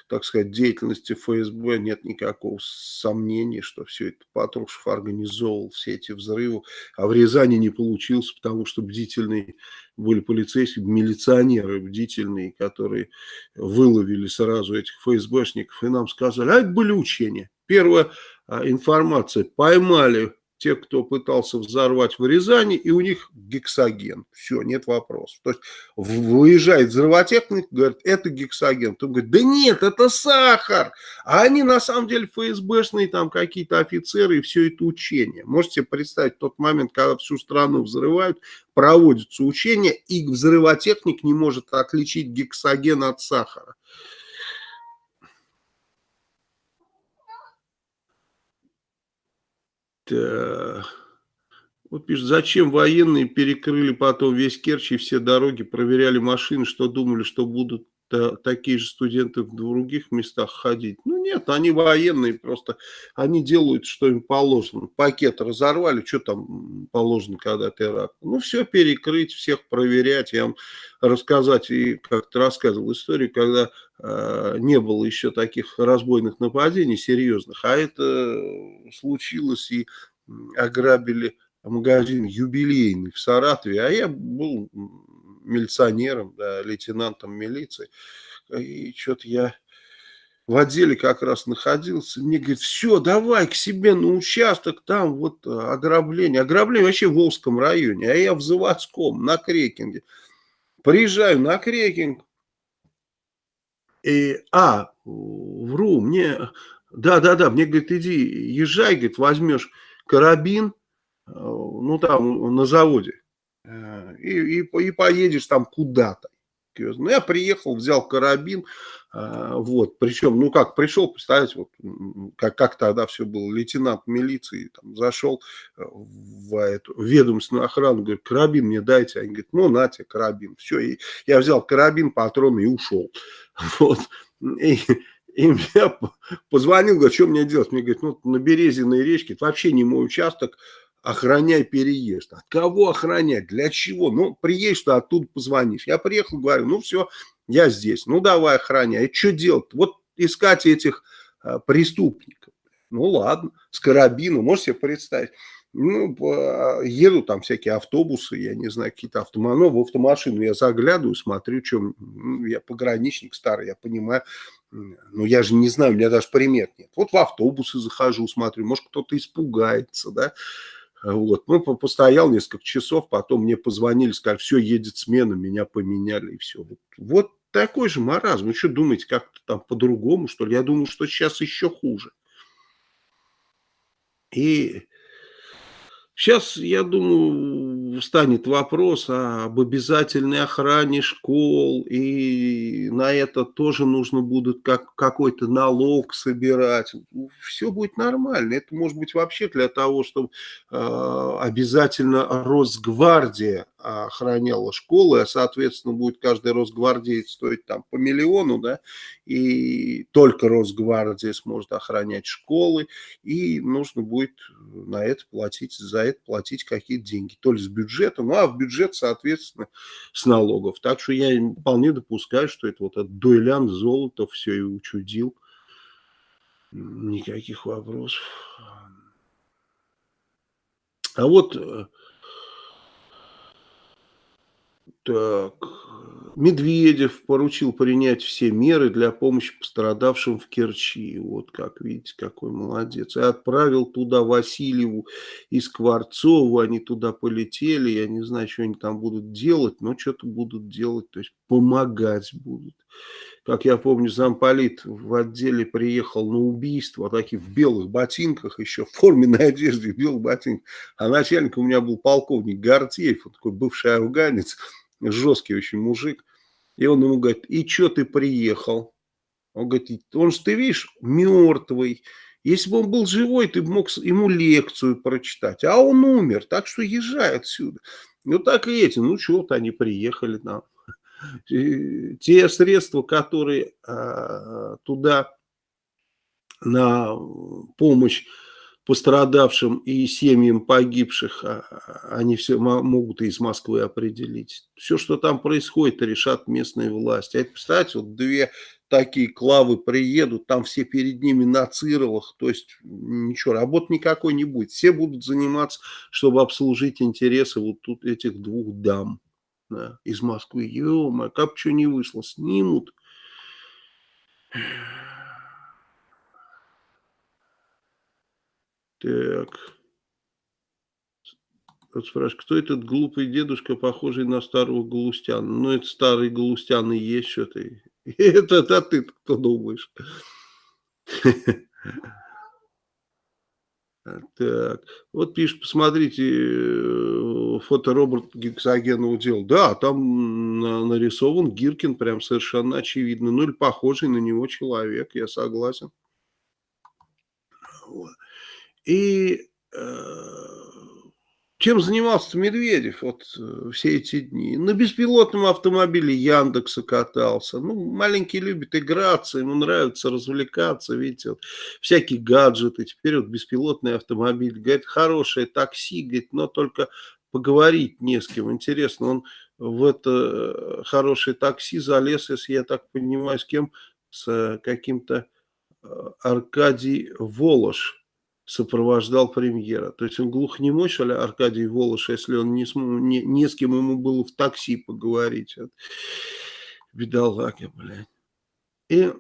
так сказать, деятельности ФСБ, нет никакого сомнения, что все это Патрушев организовал, все эти взрывы. А в Рязани не получилось, потому что бдительные были полицейские, милиционеры бдительные, которые выловили сразу этих ФСБшников и нам сказали, а это были учения. Первая а, информация, поймали те, кто пытался взорвать в Рязани, и у них гексоген. Все, нет вопросов. То есть выезжает взрывотехник, говорит, это гексоген. Кто говорит, да нет, это сахар. А они на самом деле ФСБшные там какие-то офицеры и все это учение. Можете представить тот момент, когда всю страну взрывают, проводятся учения, и взрывотехник не может отличить гексоген от сахара. Так. Вот пишет, зачем военные перекрыли потом весь Керчь и все дороги, проверяли машины, что думали, что будут такие же студенты в других местах ходить. Ну нет, они военные просто, они делают, что им положено. Пакет разорвали, что там положено, когда теракт. Ну все перекрыть, всех проверять. Я вам рассказать, и как-то рассказывал историю, когда э, не было еще таких разбойных нападений серьезных, а это случилось и ограбили магазин юбилейный в Саратове, а я был милиционером, да, лейтенантом милиции. И что-то я в отделе как раз находился. Мне говорит, все, давай к себе на участок, там вот э, ограбление. Ограбление вообще в Волжском районе, а я в Заводском, на Крекинге. Приезжаю на Крекинг. И, а, вру, мне, да-да-да, мне говорит, иди, езжай, говорит, возьмешь карабин, э, ну там на заводе, и, и, и поедешь там куда-то. Ну, я приехал, взял карабин, э, вот, причем, ну как, пришел, представляете, вот, как, как тогда все было, лейтенант милиции, там, зашел э, в эту ведомственную охрану, говорит, карабин мне дайте, они говорят, ну, на тебе карабин, все, и я взял карабин, патроны и ушел, вот, и, и мне позвонил, говорит, что мне делать, мне говорит, ну, на Березиной речке, это вообще не мой участок, охраняй переезд. От кого охранять? Для чего? Ну, приедешь, что оттуда позвонишь. Я приехал, говорю, ну все, я здесь. Ну, давай охраняй. И что делать? Вот искать этих а, преступников. Ну, ладно, с карабином, можете себе представить. Ну, еду там всякие автобусы, я не знаю, какие-то автоманы, в автомашину я заглядываю, смотрю, что ну, я пограничник старый, я понимаю, ну, я же не знаю, у меня даже примет нет. Вот в автобусы захожу, смотрю, может, кто-то испугается, да, вот. Ну, постоял несколько часов, потом мне позвонили, сказали, все, едет смена, меня поменяли, и все. Вот, вот такой же маразм. Вы что думаете, как-то там по-другому, что ли? Я думаю, что сейчас еще хуже. И сейчас, я думаю, встанет вопрос об обязательной охране школ, и на это тоже нужно будет как, какой-то налог собирать. Все будет нормально. Это может быть вообще для того, чтобы э, обязательно Росгвардия охраняла школы, а соответственно будет каждый Росгвардеец стоить там по миллиону, да, и только Росгвардия сможет охранять школы, и нужно будет на это платить, за это платить какие-то деньги, то ли с бюджета, ну а в бюджет, соответственно, с налогов. Так что я вполне допускаю, что это вот этот дуэлянт золото все и учудил. Никаких вопросов. А вот э, так, Медведев поручил принять все меры для помощи пострадавшим в Керчи. Вот как видите, какой молодец. И отправил туда Васильеву и Скворцову. Они туда полетели. Я не знаю, что они там будут делать, но что-то будут делать. То есть помогать будут. Как я помню, замполит в отделе приехал на убийство, такие в белых ботинках, еще в форменной одежде, в белых ботинках. А начальник у меня был полковник Гартеев, такой бывший афганец жесткий очень мужик. И он ему говорит, и что ты приехал? Он говорит, он же, ты видишь, мертвый. Если бы он был живой, ты мог ему лекцию прочитать. А он умер, так что езжай отсюда. Ну так и эти, ну вот они приехали там. Те средства, которые а, туда на помощь пострадавшим и семьям погибших, а, они все могут из Москвы определить. Все, что там происходит, решат местные власти. А это, представьте, вот две такие клавы приедут, там все перед ними на цировах, то есть ничего, работы никакой не будет. Все будут заниматься, чтобы обслужить интересы вот тут этих двух дам да, из Москвы. Ё-моё, как что не вышло, снимут. Так. Вот спрашивают, кто этот глупый дедушка, похожий на старого Галустяна? Ну, это старый Галустян и есть что-то. Это, это ты кто думаешь? Так, вот пишет, посмотрите, э, фото Роберта Гексогенова дел. Да, там нарисован Гиркин, прям совершенно очевидно. Ну, или похожий на него человек, я согласен. Вот. И э, чем занимался Медведев вот э, все эти дни? На беспилотном автомобиле Яндекса катался. Ну, маленький любит играться, ему нравится развлекаться, видите, вот, всякие гаджеты. Теперь вот беспилотный автомобиль. Говорит, хорошее такси, говорит, но только поговорить не с кем. Интересно, он в это э, хорошее такси залез, если я так понимаю, с кем? С каким-то Аркадий Волош сопровождал премьера. То есть он глухонемой, что ли, Аркадий Волош, если он не, не, не с кем ему было в такси поговорить. Вот. Бедолага, блядь. И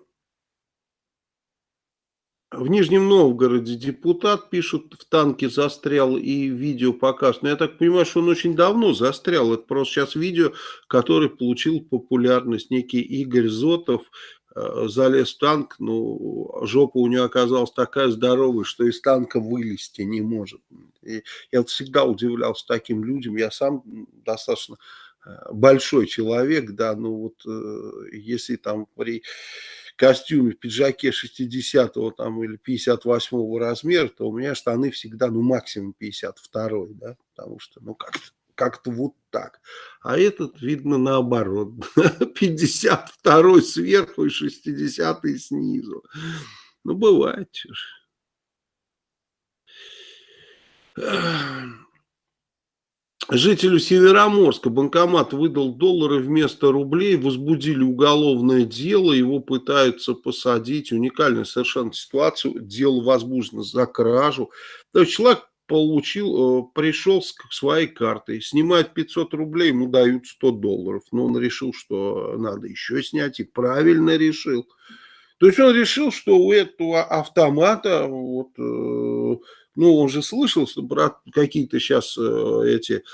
в Нижнем Новгороде депутат, пишут, в танке застрял и видео показано. Но я так понимаю, что он очень давно застрял. Это просто сейчас видео, которое получил популярность. Некий Игорь Зотов залез в танк, ну, жопа у него оказалась такая здоровая, что из танка вылезти не может. И я всегда удивлялся таким людям, я сам достаточно э, большой человек, да, ну вот э, если там при костюме, пиджаке 60-го там или 58-го размера, то у меня штаны всегда, ну, максимум 52-й, да, потому что, ну, как-то как-то вот так. А этот, видно, наоборот. 52 сверху и 60 снизу. Ну, бывает. Жителю Североморска банкомат выдал доллары вместо рублей, возбудили уголовное дело, его пытаются посадить. Уникальная совершенно ситуация. Дело возбуждено за кражу. То есть человек получил, э, пришел с своей картой, снимает 500 рублей, ему дают 100 долларов. Но он решил, что надо еще снять, и правильно решил. То есть он решил, что у этого автомата, вот, э, ну, он же слышал, что брат, какие-то сейчас э, эти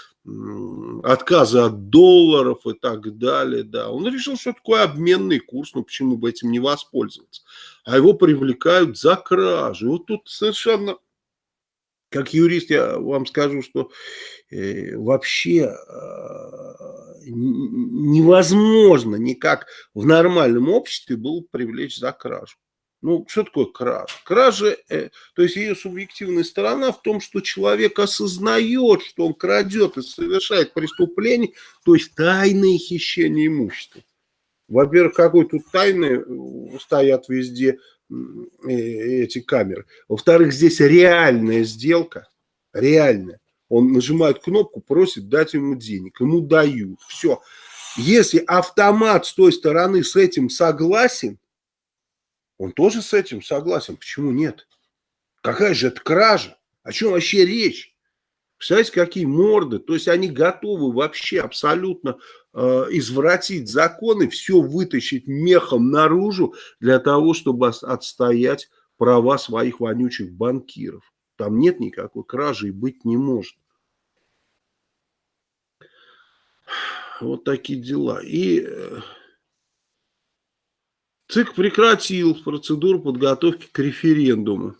отказы от долларов и так далее, да. Он решил, что такое обменный курс, ну, почему бы этим не воспользоваться. А его привлекают за кражу. Вот тут совершенно как юрист я вам скажу, что э, вообще э, невозможно никак в нормальном обществе было привлечь за кражу. Ну, что такое кража? Кража, э, то есть ее субъективная сторона в том, что человек осознает, что он крадет и совершает преступление, то есть тайное хищение имущества. Во-первых, какой тут тайны э, стоят везде эти камеры. Во-вторых, здесь реальная сделка, реальная. Он нажимает кнопку, просит дать ему денег, ему дают. Все. Если автомат с той стороны с этим согласен, он тоже с этим согласен. Почему нет? Какая же это кража? О чем вообще речь? Представляете, какие морды? То есть они готовы вообще абсолютно извратить законы, все вытащить мехом наружу для того, чтобы отстоять права своих вонючих банкиров. Там нет никакой кражи и быть не может. Вот такие дела. И э, ЦИК прекратил процедуру подготовки к референдуму.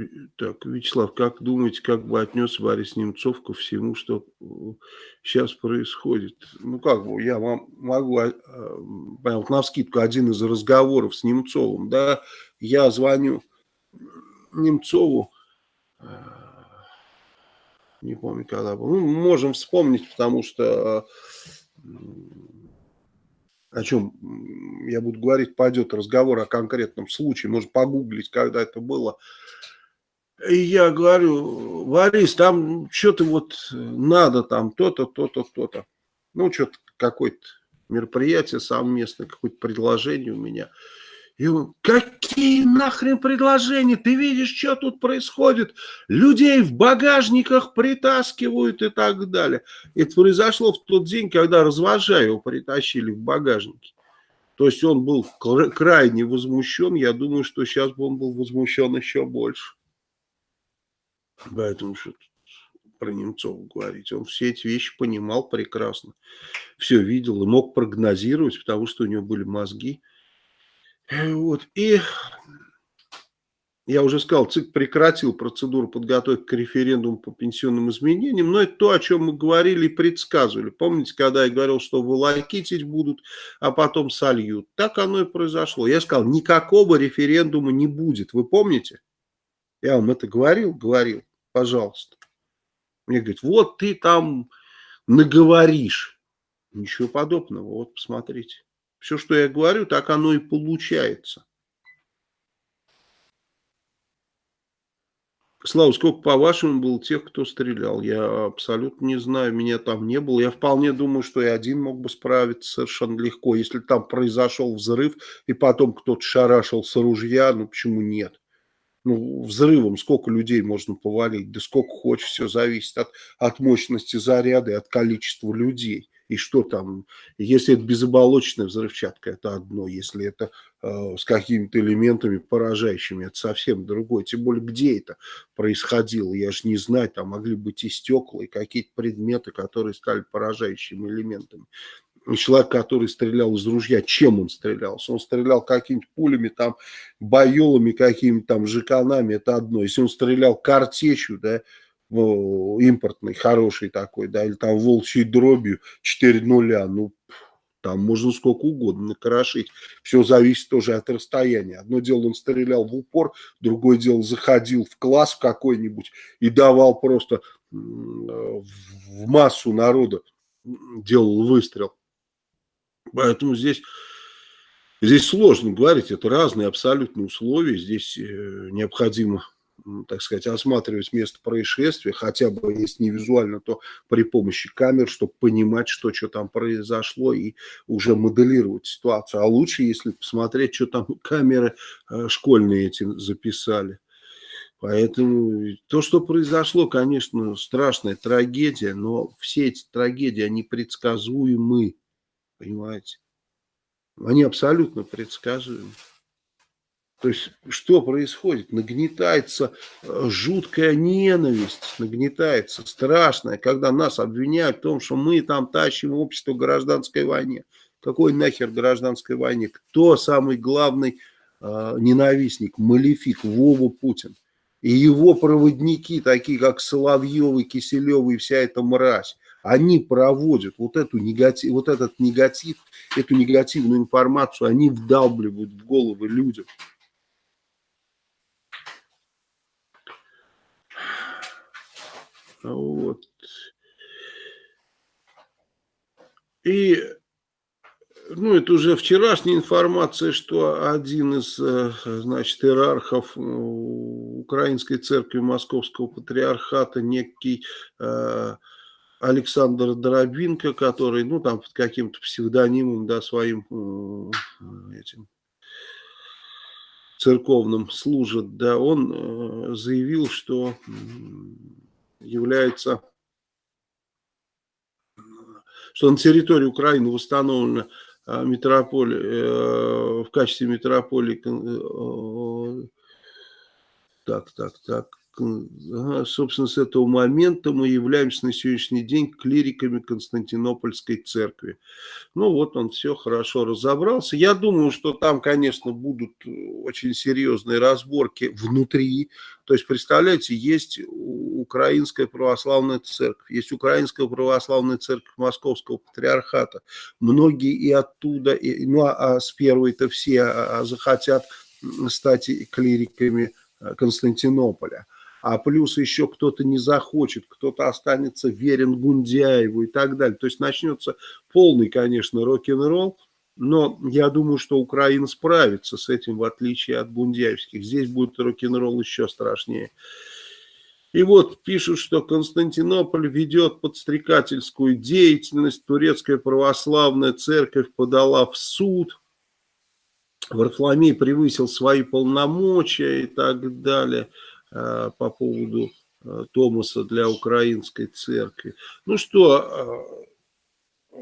Э, так, Вячеслав, как думаете, как бы отнес Борис Немцов ко всему, что сейчас происходит? Ну, как бы, я вам могу, прям на вскидку, один из разговоров с Немцовым, да, я звоню Немцову, э, не помню, когда был, ну, можем вспомнить, потому что о чем я буду говорить, пойдет разговор о конкретном случае, можно погуглить, когда это было, и я говорю, Борис, там что-то вот надо, там то-то, то-то, то-то. Ну, что-то какое-то мероприятие совместное, какое-то предложение у меня. И он, какие нахрен предложения? Ты видишь, что тут происходит? Людей в багажниках притаскивают и так далее. Это произошло в тот день, когда развожа его притащили в багажнике. То есть он был крайне возмущен. Я думаю, что сейчас бы он был возмущен еще больше. Поэтому что про Немцова говорить. Он все эти вещи понимал прекрасно. Все видел и мог прогнозировать, потому что у него были мозги. Вот. И я уже сказал, ЦИК прекратил процедуру подготовки к референдуму по пенсионным изменениям, но это то, о чем мы говорили и предсказывали. Помните, когда я говорил, что волокитить будут, а потом сольют? Так оно и произошло. Я сказал, никакого референдума не будет. Вы помните? Я вам это говорил? Говорил пожалуйста. Мне говорят, вот ты там наговоришь. Ничего подобного, вот посмотрите. Все, что я говорю, так оно и получается. Слава, сколько по-вашему было тех, кто стрелял? Я абсолютно не знаю, меня там не было. Я вполне думаю, что и один мог бы справиться совершенно легко. Если там произошел взрыв, и потом кто-то шарашил с ружья, ну почему нет? Ну, взрывом сколько людей можно повалить, да сколько хочешь, все зависит от, от мощности заряда и от количества людей. И что там, если это безоболочная взрывчатка, это одно, если это э, с какими-то элементами поражающими, это совсем другое. Тем более, где это происходило, я же не знаю, там могли быть и стекла, и какие-то предметы, которые стали поражающими элементами человек, который стрелял из ружья, чем он стрелял? Он стрелял какими-то пулями, там, байолами, какими-то там жиканами, это одно. Если он стрелял картечью, да, импортный, хороший такой, да, или там волчьей дробью 4 нуля, ну, там можно сколько угодно накрошить. Все зависит тоже от расстояния. Одно дело он стрелял в упор, другое дело заходил в класс какой-нибудь и давал просто в массу народа, делал выстрел. Поэтому здесь, здесь сложно говорить, это разные абсолютно условия, здесь э, необходимо так сказать, осматривать место происшествия, хотя бы если не визуально, то при помощи камер, чтобы понимать, что, что там произошло и уже моделировать ситуацию. А лучше, если посмотреть, что там камеры э, школьные эти записали. Поэтому то, что произошло, конечно, страшная трагедия, но все эти трагедии, они предсказуемы. Понимаете? Они абсолютно предсказуемы. То есть, что происходит? Нагнетается э, жуткая ненависть, нагнетается страшная, когда нас обвиняют в том, что мы там тащим общество гражданской войне. Какой нахер гражданской войне? Кто самый главный э, ненавистник, малефик, Вова Путин? И его проводники, такие как Соловьев и Киселев и вся эта мразь они проводят вот, эту негатив, вот этот негатив, эту негативную информацию, они вдалбливают в головы людям. Вот. И, ну, это уже вчерашняя информация, что один из, э, значит, иерархов э, Украинской церкви Московского патриархата, некий э, Александр Доробинко, который, ну, там под каким-то псевдонимом, да, своим этим церковным служит, да, он э, заявил, что является, что на территории Украины восстановлена а, метрополия, э, в качестве метрополии, э, так, так, так, собственно, с этого момента мы являемся на сегодняшний день клириками Константинопольской церкви. Ну вот он все хорошо разобрался. Я думаю, что там, конечно, будут очень серьезные разборки внутри. То есть, представляете, есть Украинская православная церковь, есть Украинская православная церковь Московского патриархата. Многие и оттуда, и, ну а, а с первой-то все а, а захотят стать клириками э, Константинополя а плюс еще кто-то не захочет, кто-то останется верен Гундяеву и так далее. То есть начнется полный, конечно, рок-н-ролл, но я думаю, что Украина справится с этим, в отличие от гундяевских. Здесь будет рок-н-ролл еще страшнее. И вот пишут, что Константинополь ведет подстрекательскую деятельность, турецкая православная церковь подала в суд, Варфоломей превысил свои полномочия и так далее. Э, по поводу э, Томаса для украинской церкви. Ну что, э,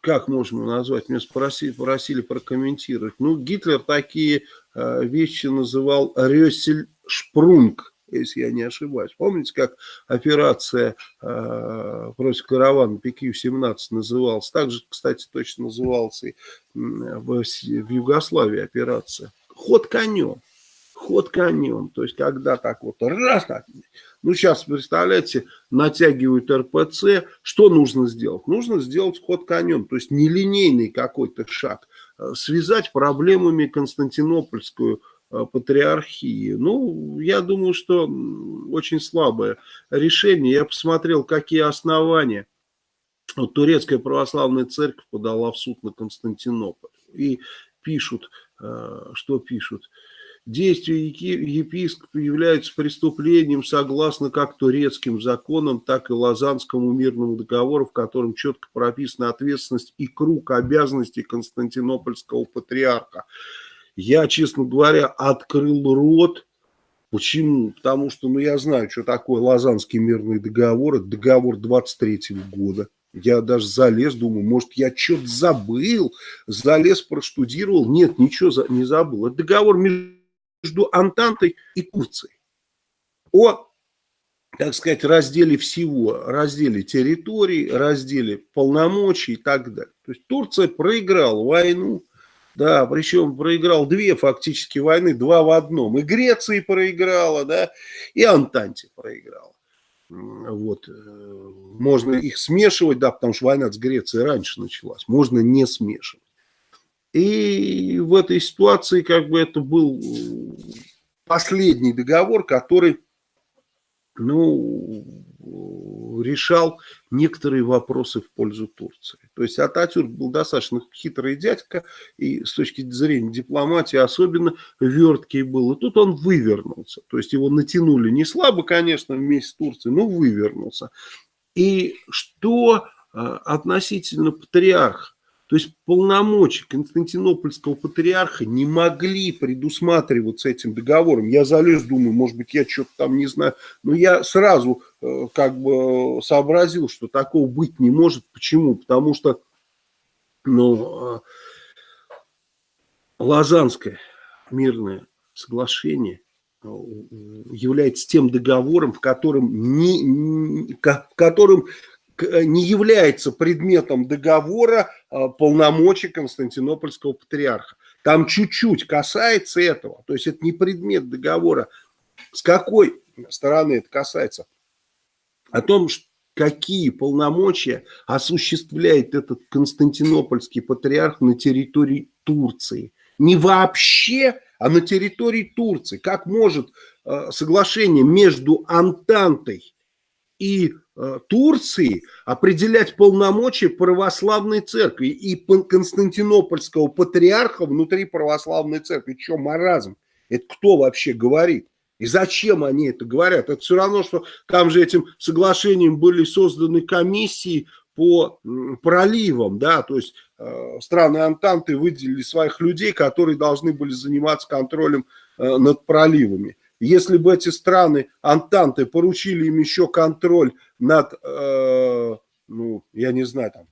как можно назвать? Меня спросили, просили прокомментировать. Ну, Гитлер такие вещи называл Рёсель Шпрунг, если я не ошибаюсь. Помните, как операция против каравана ПК-17 называлась? Так же, кстати, точно назывался и в Югославии операция. Ход конем ход конем. То есть, когда так вот раз так, ну сейчас, представляете, натягивают РПЦ, что нужно сделать? Нужно сделать ход конем, то есть нелинейный какой-то шаг, э, связать проблемами Константинопольскую э, патриархии. Ну, я думаю, что очень слабое решение. Я посмотрел, какие основания. Турецкая православная церковь подала в суд на Константинополь. И пишут, э, что пишут – Действия епископа являются преступлением согласно как турецким законам, так и Лозаннскому мирному договору, в котором четко прописана ответственность и круг обязанностей Константинопольского патриарха. Я, честно говоря, открыл рот. Почему? Потому что, ну, я знаю, что такое Лозаннский мирный договор. Это договор 23 -го года. Я даже залез, думаю, может, я что-то забыл. Залез, проштудировал. Нет, ничего не забыл. Это договор между между Антантой и Турцией. О, так сказать, разделе всего, разделе территорий, разделе полномочий и так далее. То есть Турция проиграла войну, да, причем проиграл две фактически войны, два в одном. И Греции проиграла, да, и Антанте проиграла. Вот, э, можно их смешивать, да, потому что война с Грецией раньше началась, можно не смешивать. И в этой ситуации как бы это был последний договор, который ну, решал некоторые вопросы в пользу Турции. То есть Ататюрк был достаточно хитрый дядька, и с точки зрения дипломатии особенно верткий был. И тут он вывернулся. То есть его натянули не слабо, конечно, вместе с Турцией, но вывернулся. И что э, относительно патриарха? То есть полномочия Константинопольского патриарха не могли предусматриваться этим договором. Я залез, думаю, может быть, я что-то там не знаю. Но я сразу э, как бы сообразил, что такого быть не может. Почему? Потому что ну, э, Лазанское мирное соглашение э, является тем договором, в котором, не, в котором не является предметом договора э, полномочий Константинопольского патриарха. Там чуть-чуть касается этого, то есть это не предмет договора. С какой стороны это касается? О том, какие полномочия осуществляет этот Константинопольский патриарх на территории Турции. Не вообще, а на территории Турции. Как может э, соглашение между Антантой и Э, Турции определять полномочия православной церкви и Константинопольского патриарха внутри православной церкви. Что, маразм? Это кто вообще говорит? И зачем они это говорят? Это все равно, что там же этим соглашением были созданы комиссии по проливам, да, то есть э, страны Антанты выделили своих людей, которые должны были заниматься контролем э, над проливами. Если бы эти страны Антанты поручили им еще контроль над, э, ну, я не знаю, там,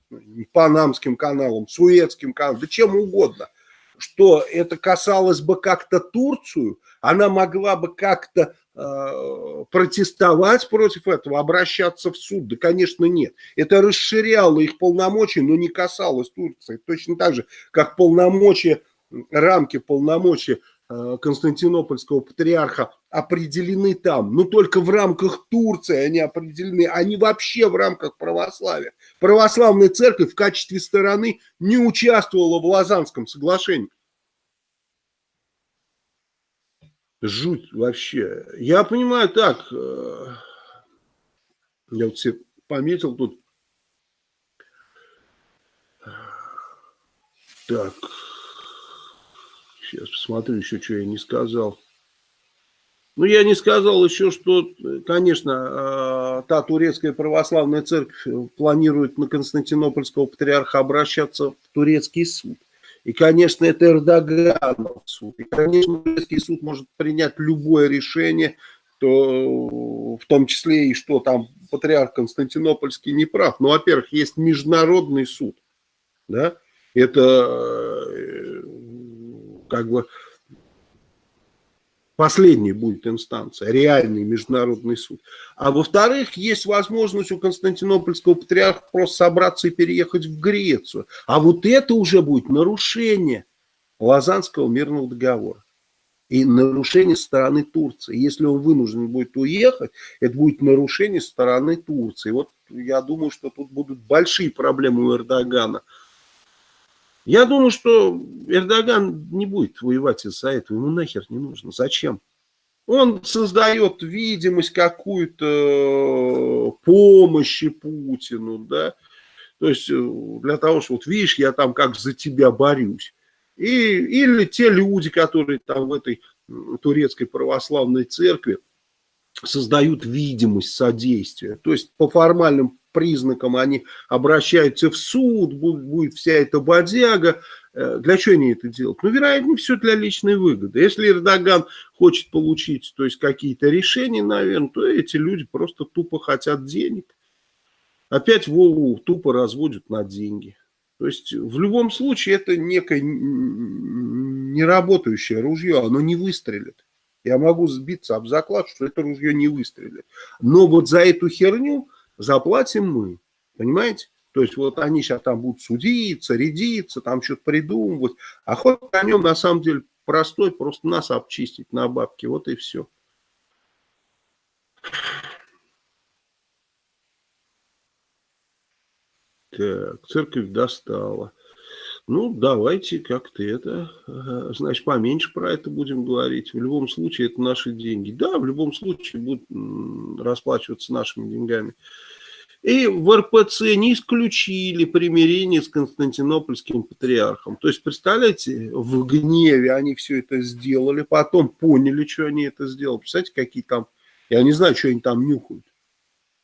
Панамским каналом, Суэцким каналом, да чем угодно, что это касалось бы как-то Турцию, она могла бы как-то э, протестовать против этого, обращаться в суд? Да, конечно, нет. Это расширяло их полномочия, но не касалось Турции. Точно так же, как полномочия, рамки полномочия Константинопольского патриарха определены там, но только в рамках Турции они определены, они вообще в рамках православия. Православная церковь в качестве стороны не участвовала в Лазанском соглашении. Жуть вообще. Я понимаю так, э, я вот себе пометил тут. Так, сейчас посмотрю еще, что я не сказал. Ну, я не сказал еще, что, конечно, э, та турецкая православная церковь планирует на Константинопольского патриарха обращаться в турецкий суд. И, конечно, это Эрдоганов суд. И, конечно, турецкий суд может принять любое решение, то, в том числе и что там патриарх Константинопольский не прав. Но, во-первых, есть международный суд. Да? Это э, как бы Последней будет инстанция, реальный международный суд. А во-вторых, есть возможность у Константинопольского патриарха просто собраться и переехать в Грецию. А вот это уже будет нарушение Лазанского мирного договора. И нарушение стороны Турции. Если он вынужден будет уехать, это будет нарушение стороны Турции. Вот я думаю, что тут будут большие проблемы у Эрдогана – я думаю, что Эрдоган не будет воевать из-за этого. Ему нахер не нужно. Зачем? Он создает видимость какую-то помощи Путину, да. То есть э, для того, что вот видишь, я там как за тебя борюсь. И, или те люди, которые там в этой турецкой православной церкви создают видимость содействия. То есть по формальным признакам они обращаются в суд, будет, будет вся эта бодяга. Э, для чего они это делают? Ну, вероятнее, все для личной выгоды. Если Эрдоган хочет получить то есть какие-то решения, наверное, то эти люди просто тупо хотят денег. Опять Вову тупо разводят на деньги. То есть в любом случае это некое неработающее ружье, оно не выстрелит. Я могу сбиться об заклад, что это ружье не выстрелит. Но вот за эту херню заплатим мы. Понимаете? То есть вот они сейчас там будут судиться, рядиться, там что-то придумывать. А ход о нем на самом деле простой, просто нас обчистить на бабки. Вот и все. Так, церковь достала. Ну, давайте как-то это, значит, поменьше про это будем говорить. В любом случае, это наши деньги. Да, в любом случае будут расплачиваться нашими деньгами. И в РПЦ не исключили примирение с Константинопольским патриархом. То есть, представляете, в гневе они все это сделали, потом поняли, что они это сделали. Представляете, какие там, я не знаю, что они там нюхают.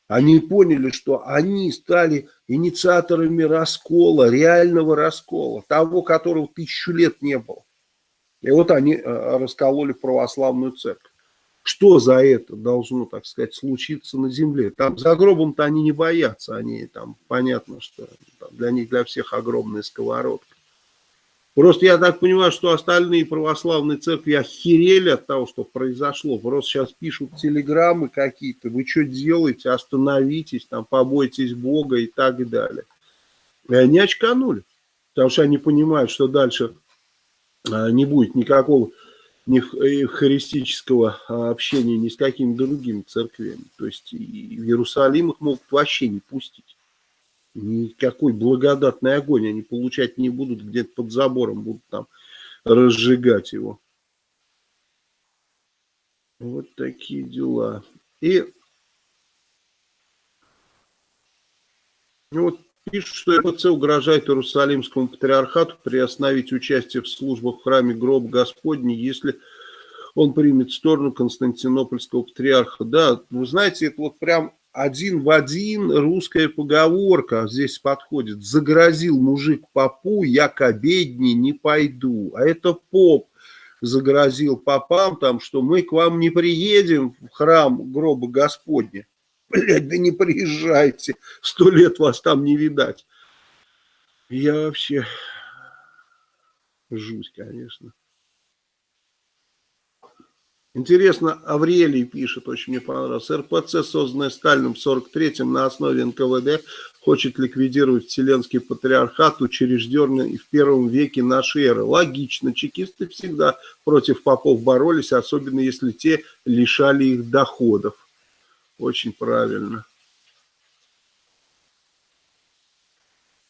Они поняли, что они стали инициаторами раскола, реального раскола, того, которого тысячу лет не было. И вот они э, раскололи православную церковь что за это должно, так сказать, случиться на земле. Там за гробом-то они не боятся, они там, понятно, что там, для них, для всех огромная сковородка. Просто я так понимаю, что остальные православные церкви охерели от того, что произошло. Просто сейчас пишут телеграммы какие-то, вы что делаете, остановитесь, там, побойтесь Бога и так далее. И они очканули, потому что они понимают, что дальше а, не будет никакого ни евхаристического а, общения ни с какими другими церквями. То есть в Иерусалим их могут вообще не пустить. Никакой благодатный огонь они получать не будут, где-то под забором будут там разжигать его. Вот такие дела. И вот Пишут, что РПЦ угрожает Иерусалимскому патриархату приостановить участие в службах в храме гроб Господний, если он примет сторону Константинопольского патриарха. Да, вы знаете, это вот прям один в один русская поговорка здесь подходит. Загрозил мужик попу, я к обедне не пойду. А это поп загрозил попам, там, что мы к вам не приедем в храм гроба Господня. Блядь, да не приезжайте, сто лет вас там не видать. Я вообще... Жуть, конечно. Интересно, Аврелий пишет, очень мне понравилось. РПЦ, созданная Сталином в 43-м на основе НКВД, хочет ликвидировать Вселенский патриархат, учрежденный в первом веке нашей эры. Логично, чекисты всегда против попов боролись, особенно если те лишали их доходов. Очень правильно.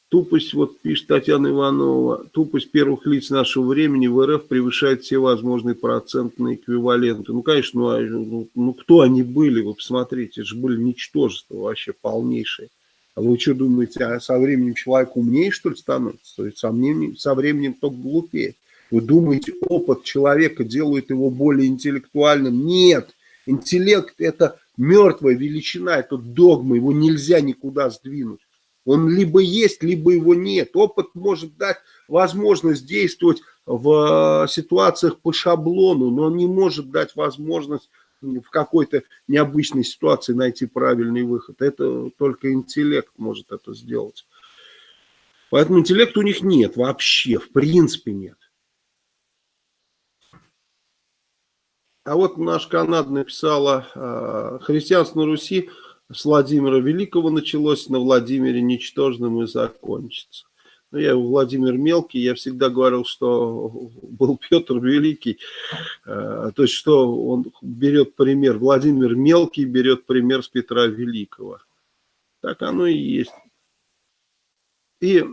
Тупость, вот пишет Татьяна Иванова, тупость первых лиц нашего времени в РФ превышает все возможные процентные эквиваленты. Ну, конечно, ну, а, ну, ну кто они были, вы посмотрите, это же были ничтожества вообще полнейшие. А вы что думаете, а со временем человек умнее, что ли, становится? То есть со временем, со временем только глупее. Вы думаете, опыт человека делает его более интеллектуальным? Нет, интеллект это мертвая величина, это догма, его нельзя никуда сдвинуть. Он либо есть, либо его нет. Опыт может дать возможность действовать в э, ситуациях по шаблону, но он не может дать возможность в какой-то необычной ситуации найти правильный выход. Это только интеллект может это сделать. Поэтому интеллекта у них нет вообще, в принципе нет. А вот наш Канад написала, э, христианство на Руси с Владимира Великого началось, на Владимире Ничтожном и закончится. Но ну, я Владимир Мелкий, я всегда говорил, что был Петр Великий, э, то есть что он берет пример, Владимир Мелкий берет пример с Петра Великого. Так оно и есть. И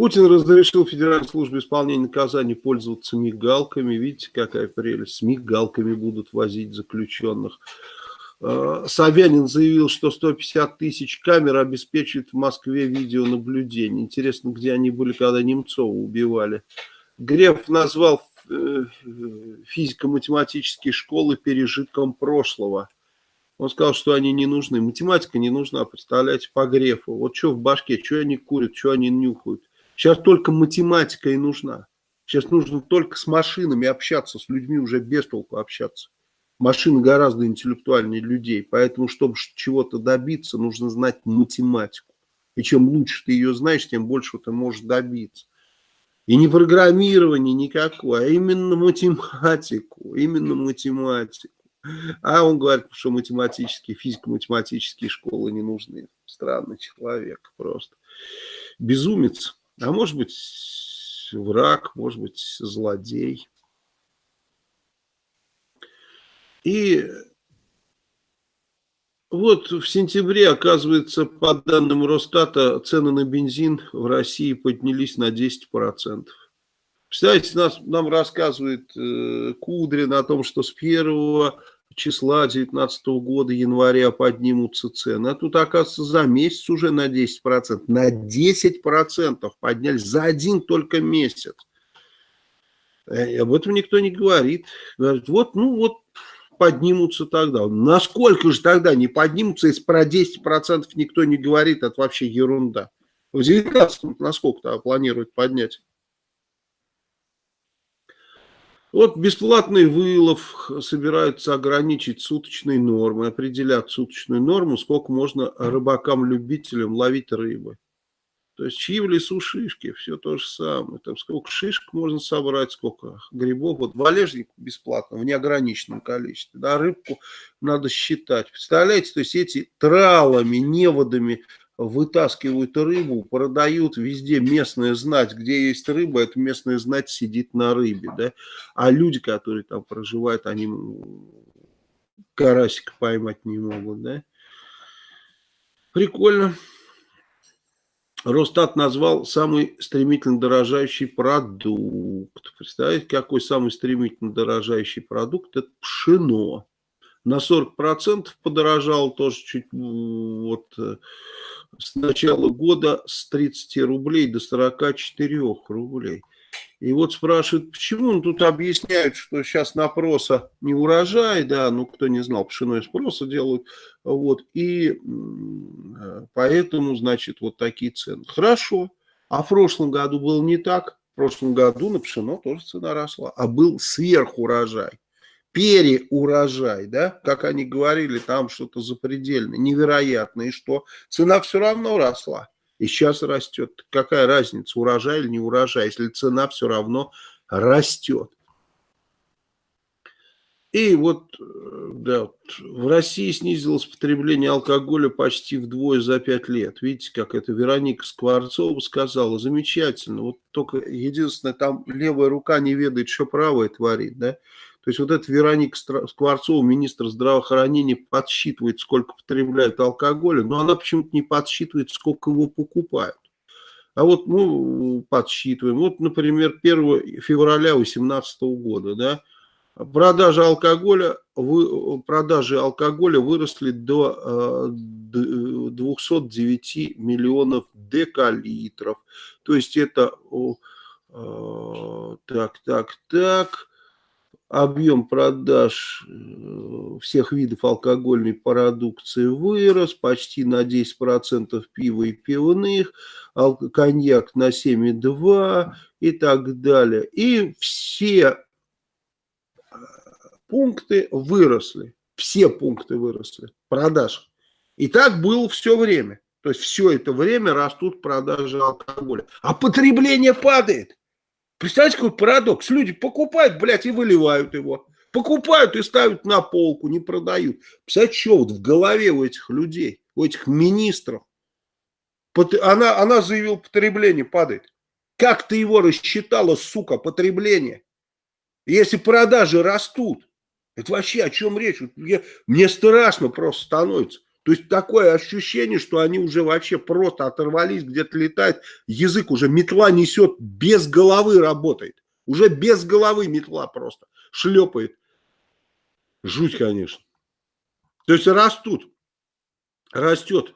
Путин разрешил Федеральной службе исполнения наказаний пользоваться мигалками. Видите, какая прелесть. С мигалками будут возить заключенных. Э, Собянин заявил, что 150 тысяч камер обеспечивают в Москве видеонаблюдение. Интересно, где они были, когда Немцова убивали. Греф назвал э, физико-математические школы пережитком прошлого. Он сказал, что они не нужны. Математика не нужна, представляете, по Грефу. Вот что в башке, что они курят, что они нюхают. Сейчас только математика и нужна. Сейчас нужно только с машинами общаться, с людьми уже без толку общаться. Машины гораздо интеллектуальнее людей, поэтому, чтобы чего-то добиться, нужно знать математику. И чем лучше ты ее знаешь, тем больше ты можешь добиться. И не программирование никакое, а именно математику, именно математику. А он говорит, что математические, физико-математические школы не нужны. Странный человек просто. Безумец. А может быть враг, может быть злодей. И вот в сентябре, оказывается, по данным Росстата, цены на бензин в России поднялись на 10%. Представляете, нас, нам рассказывает э, Кудрин о том, что с 1 числа 2019 года, января поднимутся цены. А тут, оказывается, за месяц уже на 10%. На 10% поднялись за один только месяц. И об этом никто не говорит. Говорит, вот, ну вот, поднимутся тогда. Насколько же тогда не поднимутся, если про 10% никто не говорит, это вообще ерунда. В 19 насколько-то планируют поднять? Вот бесплатный вылов собираются ограничить суточной нормой, определять суточную норму, сколько можно рыбакам-любителям ловить рыбы. То есть чьи в лесу шишки, все то же самое. Там сколько шишек можно собрать, сколько грибов. Вот валежник бесплатно, в неограниченном количестве. Да, рыбку надо считать. Представляете, то есть эти тралами, неводами вытаскивают рыбу, продают везде местная знать, где есть рыба, эта местная знать сидит на рыбе, да, а люди, которые там проживают, они карасика поймать не могут, да. Прикольно. Росстат назвал самый стремительно дорожающий продукт. Представляете, какой самый стремительно дорожающий продукт? Это пшено. На 40% подорожал тоже чуть вот э, с начала года с 30 рублей до 44 рублей. И вот спрашивают, почему ну, тут объясняют, что сейчас на проса не урожай, да, ну кто не знал, пшено из проса делают, вот, и поэтому, значит, вот такие цены. Хорошо, а в прошлом году было не так, в прошлом году на пшено тоже цена росла, а был сверхурожай, переурожай, да, как они говорили, там что-то запредельное, невероятное, и что цена все равно росла. И сейчас растет. Какая разница, урожай или не урожай, если цена все равно растет. И вот, э, да, в России снизилось потребление алкоголя почти вдвое за пять лет. Видите, как это Вероника Скворцова сказала. Замечательно. Вот только единственное, там левая рука не ведает, что правая творит, да. То есть вот эта Вероника Скворцова, министр здравоохранения, подсчитывает, сколько потребляют алкоголя, но она почему-то не подсчитывает, сколько его покупают. А вот мы ну, подсчитываем. Вот, например, 1 февраля 2018 года, да, продажи алкоголя, вы, продажи алкоголя выросли до 209 э, миллионов декалитров. То есть это, так, так, так, объем продаж э, всех видов алкогольной продукции вырос почти на 10% пива и пивных, коньяк на 7,2 и так далее. И все э, пункты выросли, все пункты выросли, продаж. И так было все время. То есть все это время растут продажи алкоголя. А потребление падает. Представляете, какой парадокс? Люди покупают, блядь, и выливают его. Покупают и ставят на полку, не продают. Представляете, что вот в голове у этих людей, у этих министров? Она, она заявила, потребление падает. Как ты его рассчитала, сука, потребление? Если продажи растут, это вообще о чем речь? Мне, мне страшно просто становится. То есть такое ощущение, что они уже вообще просто оторвались, где-то летает, язык уже метла несет, без головы работает. Уже без головы метла просто шлепает. Жуть, конечно. То есть растут, растет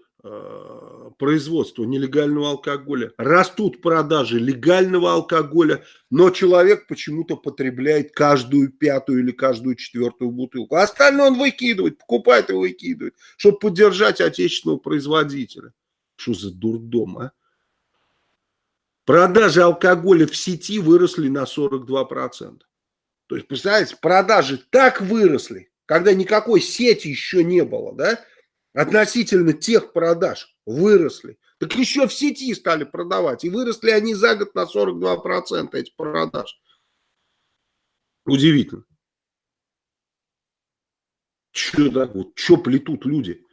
производства нелегального алкоголя, растут продажи легального алкоголя, но человек почему-то потребляет каждую пятую или каждую четвертую бутылку. А остальное он выкидывает, покупает и выкидывает, чтобы поддержать отечественного производителя. Что за дурдом, а? Продажи алкоголя в сети выросли на 42%. То есть, представляете, продажи так выросли, когда никакой сети еще не было, да? Относительно тех продаж выросли. Так еще в сети стали продавать. И выросли они за год на 42% эти продаж. Удивительно. Что так вот, что плетут люди?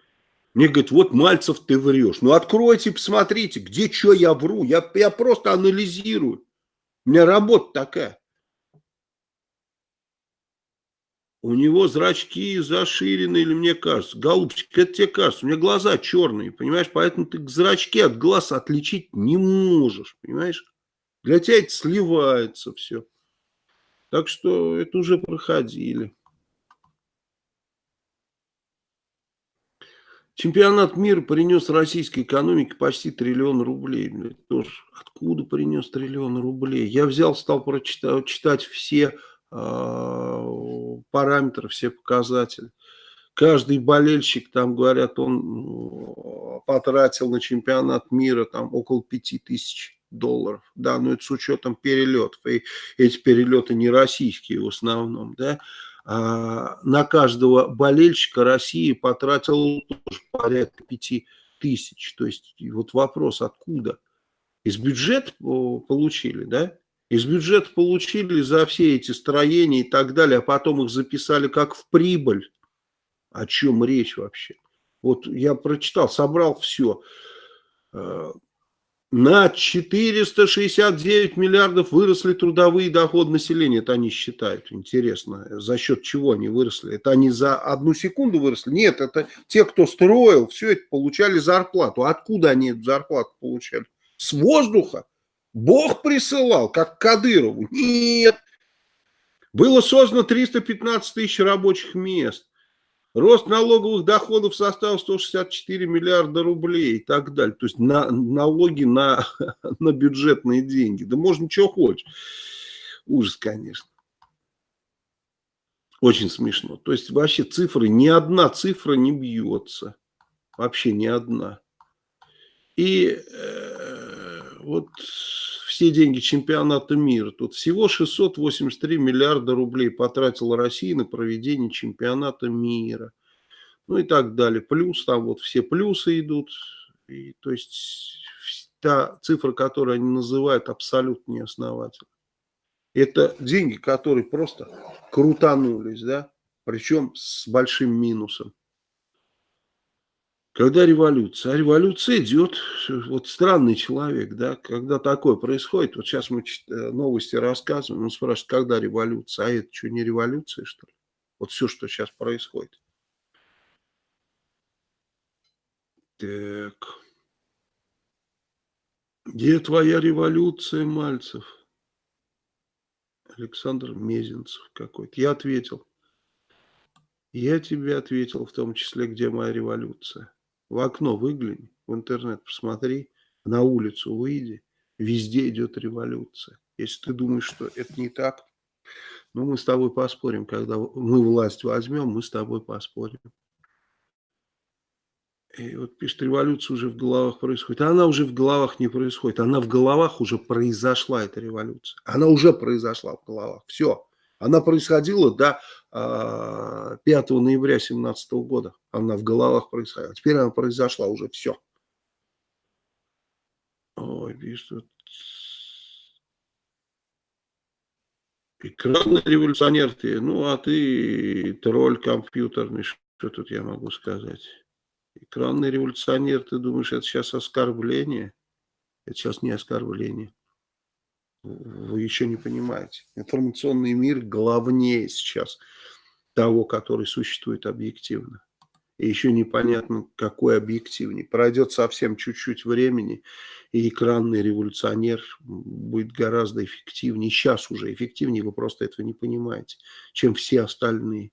Мне говорят, вот Мальцев ты врешь. Ну откройте, посмотрите, где что я вру. Я, я просто анализирую. У меня работа такая. У него зрачки заширены, или мне кажется. Голубчик, это тебе кажется. У меня глаза черные, понимаешь? Поэтому ты зрачки от глаз отличить не можешь, понимаешь? Для тебя это сливается все. Так что это уже проходили. Чемпионат мира принес российской экономике почти триллион рублей. Тоже откуда принес триллион рублей? Я взял, стал прочитать читать все параметры, все показатели. Каждый болельщик, там говорят, он потратил на чемпионат мира там около 5000 долларов. Да, но это с учетом перелетов. И эти перелеты не российские в основном, да. А на каждого болельщика России потратил тоже порядка 5 тысяч. То есть вот вопрос, откуда? Из бюджета получили, да? Из бюджета получили за все эти строения и так далее, а потом их записали как в прибыль. О чем речь вообще? Вот я прочитал, собрал все. Э, на 469 миллиардов выросли трудовые доходы населения. Это они считают. Интересно, за счет чего они выросли? Это они за одну секунду выросли? Нет, это те, кто строил, все это получали зарплату. Откуда они эту зарплату получали? С воздуха? Бог присылал, как Кадырову? Нет. Было создано 315 тысяч рабочих мест. Рост налоговых доходов составил 164 миллиарда рублей и так далее. То есть на, налоги на, на бюджетные деньги. Да можно что хочешь. Ужас, конечно. Очень смешно. То есть вообще цифры, ни одна цифра не бьется. Вообще ни одна. И э, вот все деньги чемпионата мира. Тут всего 683 миллиарда рублей потратила Россия на проведение чемпионата мира. Ну и так далее. Плюс там вот все плюсы идут. И, то есть та цифра, которую они называют, абсолютно неосновательна. Это деньги, которые просто крутанулись, да, причем с большим минусом. Когда революция? А революция идет, вот странный человек, да, когда такое происходит, вот сейчас мы э, новости рассказываем, он спрашивает, когда революция, а это что, не революция, что ли? Вот все, что сейчас происходит. Так. Где твоя революция, Мальцев? Александр Мезенцев какой-то. Я ответил. Я тебе ответил, в том числе, где моя революция. В окно выгляни, в интернет посмотри, на улицу выйди. Везде идет революция. Если ты думаешь, что это не так, ну, мы с тобой поспорим. Когда мы власть возьмем, мы с тобой поспорим. И вот пишет, революция уже в головах происходит. А она уже в головах не происходит. Она в головах уже произошла, эта революция. Она уже произошла в головах. Все. Она происходила до э, 5 ноября 2017 года. Она в головах происходила. Теперь она произошла уже. Все. Ой, пишет, Экранный революционер ты. Ну, а ты тролль компьютерный. Что тут я могу сказать? Экранный революционер, ты думаешь, это сейчас оскорбление? Это сейчас не оскорбление. Вы еще не понимаете. Информационный мир главнее сейчас того, который существует объективно. И еще непонятно, какой объективнее. Пройдет совсем чуть-чуть времени, и экранный революционер будет гораздо эффективнее. Сейчас уже эффективнее, вы просто этого не понимаете, чем все остальные.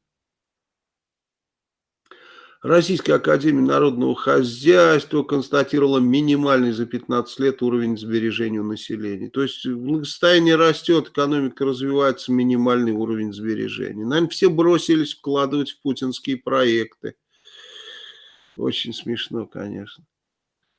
Российская Академия Народного Хозяйства констатировала минимальный за 15 лет уровень сбережения населения. То есть благосостояние растет, экономика развивается, минимальный уровень сбережений. Наверное, все бросились вкладывать в путинские проекты. Очень смешно, конечно.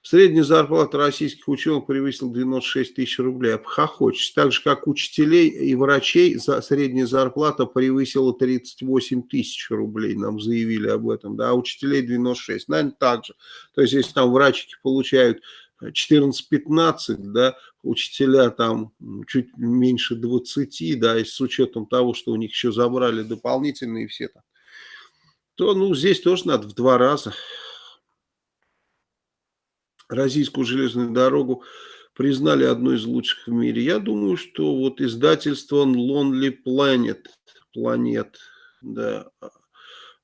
Средняя зарплата российских ученых превысила 96 тысяч рублей. Обхохочешь. Так же, как учителей и врачей, за средняя зарплата превысила 38 тысяч рублей. Нам заявили об этом. Да, а учителей 96. Наверное, так же. То есть, если там врачики получают 14-15, да, учителя там чуть меньше 20, да, и с учетом того, что у них еще забрали дополнительные все там, то, ну, здесь тоже надо в два раза российскую железную дорогу признали одной из лучших в мире. Я думаю, что вот издательство Lonely Planet, планет, да,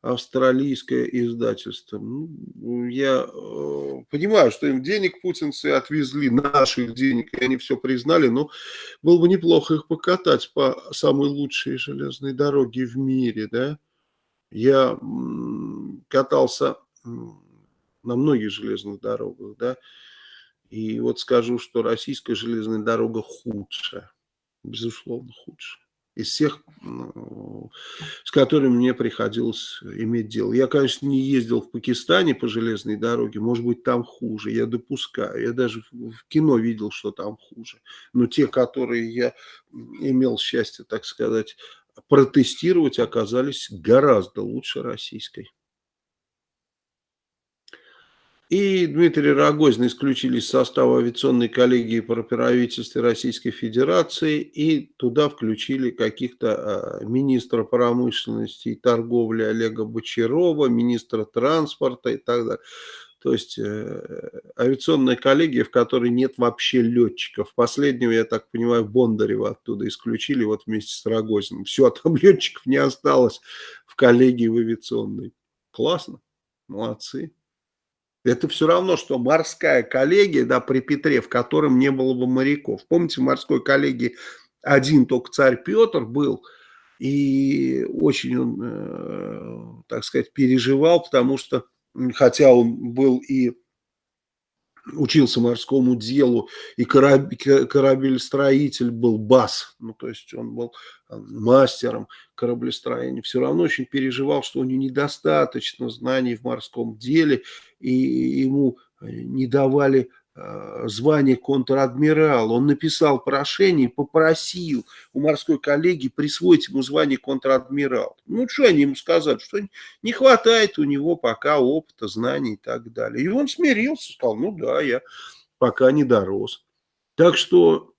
австралийское издательство. Ну, я э, понимаю, что им денег путинцы отвезли, наших денег, и они все признали, но было бы неплохо их покатать по самой лучшей железной дороге в мире, да. Я катался на многих железных дорогах, да, и вот скажу, что российская железная дорога худшая, безусловно худшая из всех, ну, с которыми мне приходилось иметь дело. Я, конечно, не ездил в Пакистане по железной дороге, может быть, там хуже, я допускаю. Я даже в кино видел, что там хуже. Но те, которые я имел счастье, так сказать, протестировать, оказались гораздо лучше российской. И Дмитрий Рогозин исключили из состава авиационной коллегии по правительстве Российской Федерации и туда включили каких-то а, министра промышленности и торговли Олега Бочарова, министра транспорта и так далее. То есть э, авиационная коллегия, в которой нет вообще летчиков. Последнего, я так понимаю, Бондарева оттуда исключили вот вместе с Рогозиным. Все, а там летчиков не осталось в коллегии в авиационной. Классно, молодцы. Это все равно, что морская коллегия, да, при Петре, в котором не было бы моряков. Помните, в морской коллегии один только царь Петр был, и очень он, э, так сказать, переживал, потому что, хотя он был и учился морскому делу, и корабелестроитель был БАС, ну, то есть он был э, мастером кораблестроения, все равно очень переживал, что у него недостаточно знаний в морском деле, и ему э, не давали Э, звание контр-адмирала. Он написал прошение, попросил у морской коллеги присвоить ему звание контр-адмирал. Ну, что они ему сказали? Что не хватает у него пока опыта, знаний и так далее. И он смирился, сказал, ну да, я пока не дорос. Так что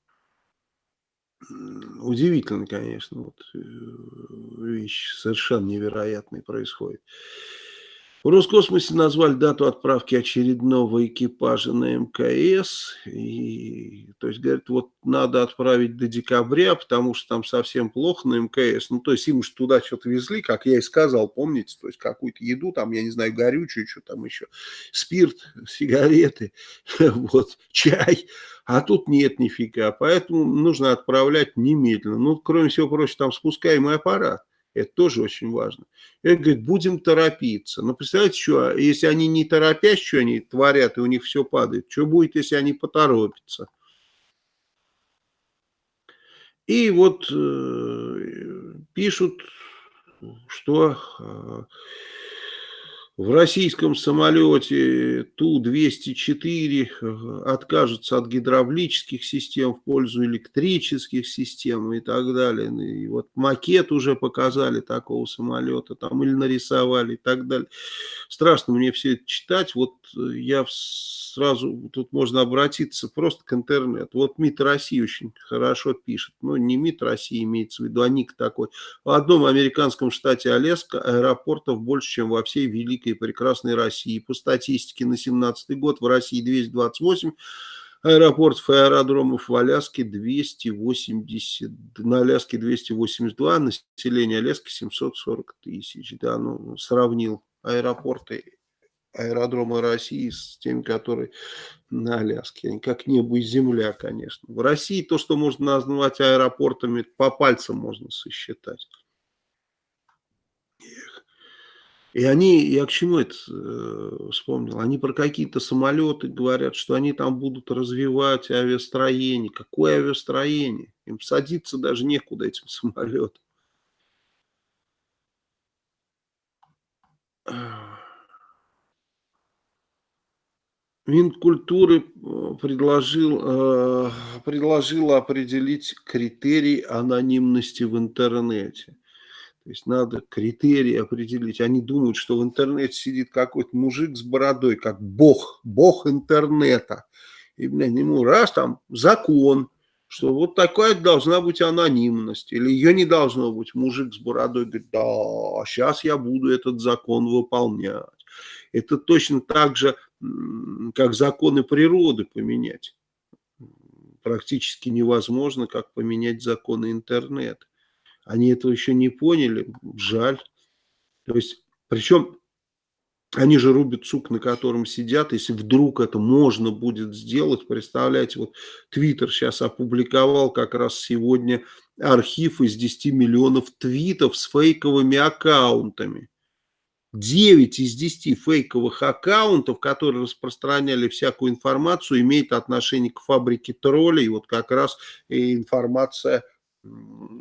удивительно, конечно, вот э, вещь совершенно невероятная происходит. В Роскосмосе назвали дату отправки очередного экипажа на МКС. И, то есть, говорят, вот надо отправить до декабря, потому что там совсем плохо на МКС. Ну, то есть, им же туда что-то везли, как я и сказал, помните? То есть, какую-то еду, там, я не знаю, горючую, что там еще, спирт, сигареты, вот, чай. А тут нет нифига, поэтому нужно отправлять немедленно. Ну, кроме всего прочего, там спускаемый аппарат. Это тоже очень важно. И он говорит, будем торопиться. Но представляете, что, если они не торопясь, что они творят, и у них все падает, что будет, если они поторопятся? И вот э, пишут, что э, в российском самолете Ту-204 э, откажутся от гидравлических систем в пользу электрических систем и так далее. И вот макет уже показали такого самолета, там или нарисовали и так далее. Страшно мне все это читать. Вот э, я сразу, тут можно обратиться просто к интернету. Вот МИД России очень хорошо пишет. Ну, не МИД России имеется в виду, а ник такой. В одном американском штате Аляска аэропортов больше, чем во всей Великой великой и прекрасной России. По статистике на 2017 год в России 228 аэропортов и аэродромов, в Аляске 280, на Аляске 282, население Аляски 740 тысяч. Да, ну, сравнил аэропорты, аэродромы России с теми, которые на Аляске. Они как небо и земля, конечно. В России то, что можно назвать аэропортами, по пальцам можно сосчитать. И они, я к чему это э, вспомнил, они про какие-то самолеты говорят, что они там будут развивать авиастроение. Какое авиастроение? Им садиться даже некуда этим самолетам. Минкультуры э, предложил, э, предложил определить критерий анонимности в интернете. То есть надо критерии определить. Они думают, что в интернете сидит какой-то мужик с бородой, как бог, бог интернета. И, блядь, ему раз там закон, что вот такая должна быть анонимность, или ее не должно быть. Мужик с бородой говорит, да, сейчас я буду этот закон выполнять. Это точно так же, как законы природы поменять. Практически невозможно, как поменять законы интернета. Они этого еще не поняли, жаль. То есть, причем они же рубят сук, на котором сидят. Если вдруг это можно будет сделать, представляете, вот Твиттер сейчас опубликовал как раз сегодня архив из 10 миллионов твитов с фейковыми аккаунтами. 9 из 10 фейковых аккаунтов, которые распространяли всякую информацию, имеет отношение к фабрике троллей. Вот как раз и информация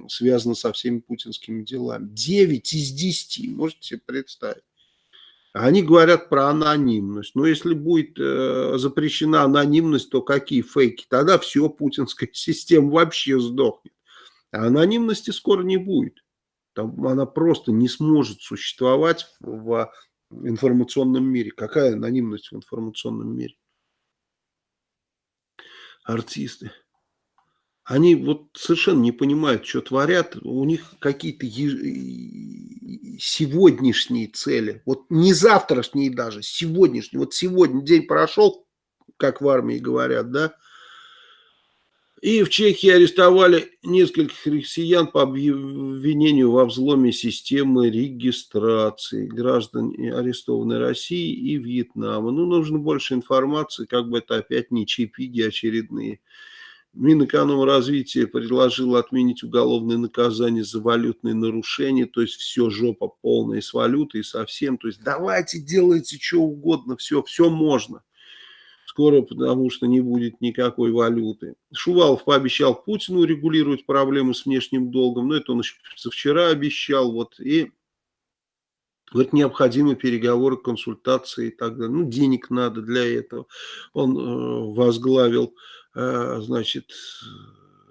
связано со всеми путинскими делами. 9 из 10, можете себе представить. Они говорят про анонимность. Но если будет э, запрещена анонимность, то какие фейки? Тогда все, путинская система вообще сдохнет. А анонимности скоро не будет. Там она просто не сможет существовать в информационном мире. Какая анонимность в информационном мире? Артисты они вот совершенно не понимают, что творят, у них какие-то сегодняшние цели, вот не завтрашние даже, сегодняшние, вот сегодня день прошел, как в армии говорят, да, и в Чехии арестовали нескольких россиян по обвинению во взломе системы регистрации граждан, арестованной России и Вьетнама. Ну, нужно больше информации, как бы это опять не чипиги очередные. Минэкономразвития предложил отменить уголовное наказание за валютные нарушения, то есть все жопа полная с валютой совсем. То есть давайте делайте что угодно, все, все можно. скоро, потому что не будет никакой валюты. Шувалов пообещал Путину регулировать проблемы с внешним долгом, но это он еще вчера обещал, вот, и вот необходимы переговоры, консультации и так далее. Ну, денег надо для этого. Он э, возглавил, значит,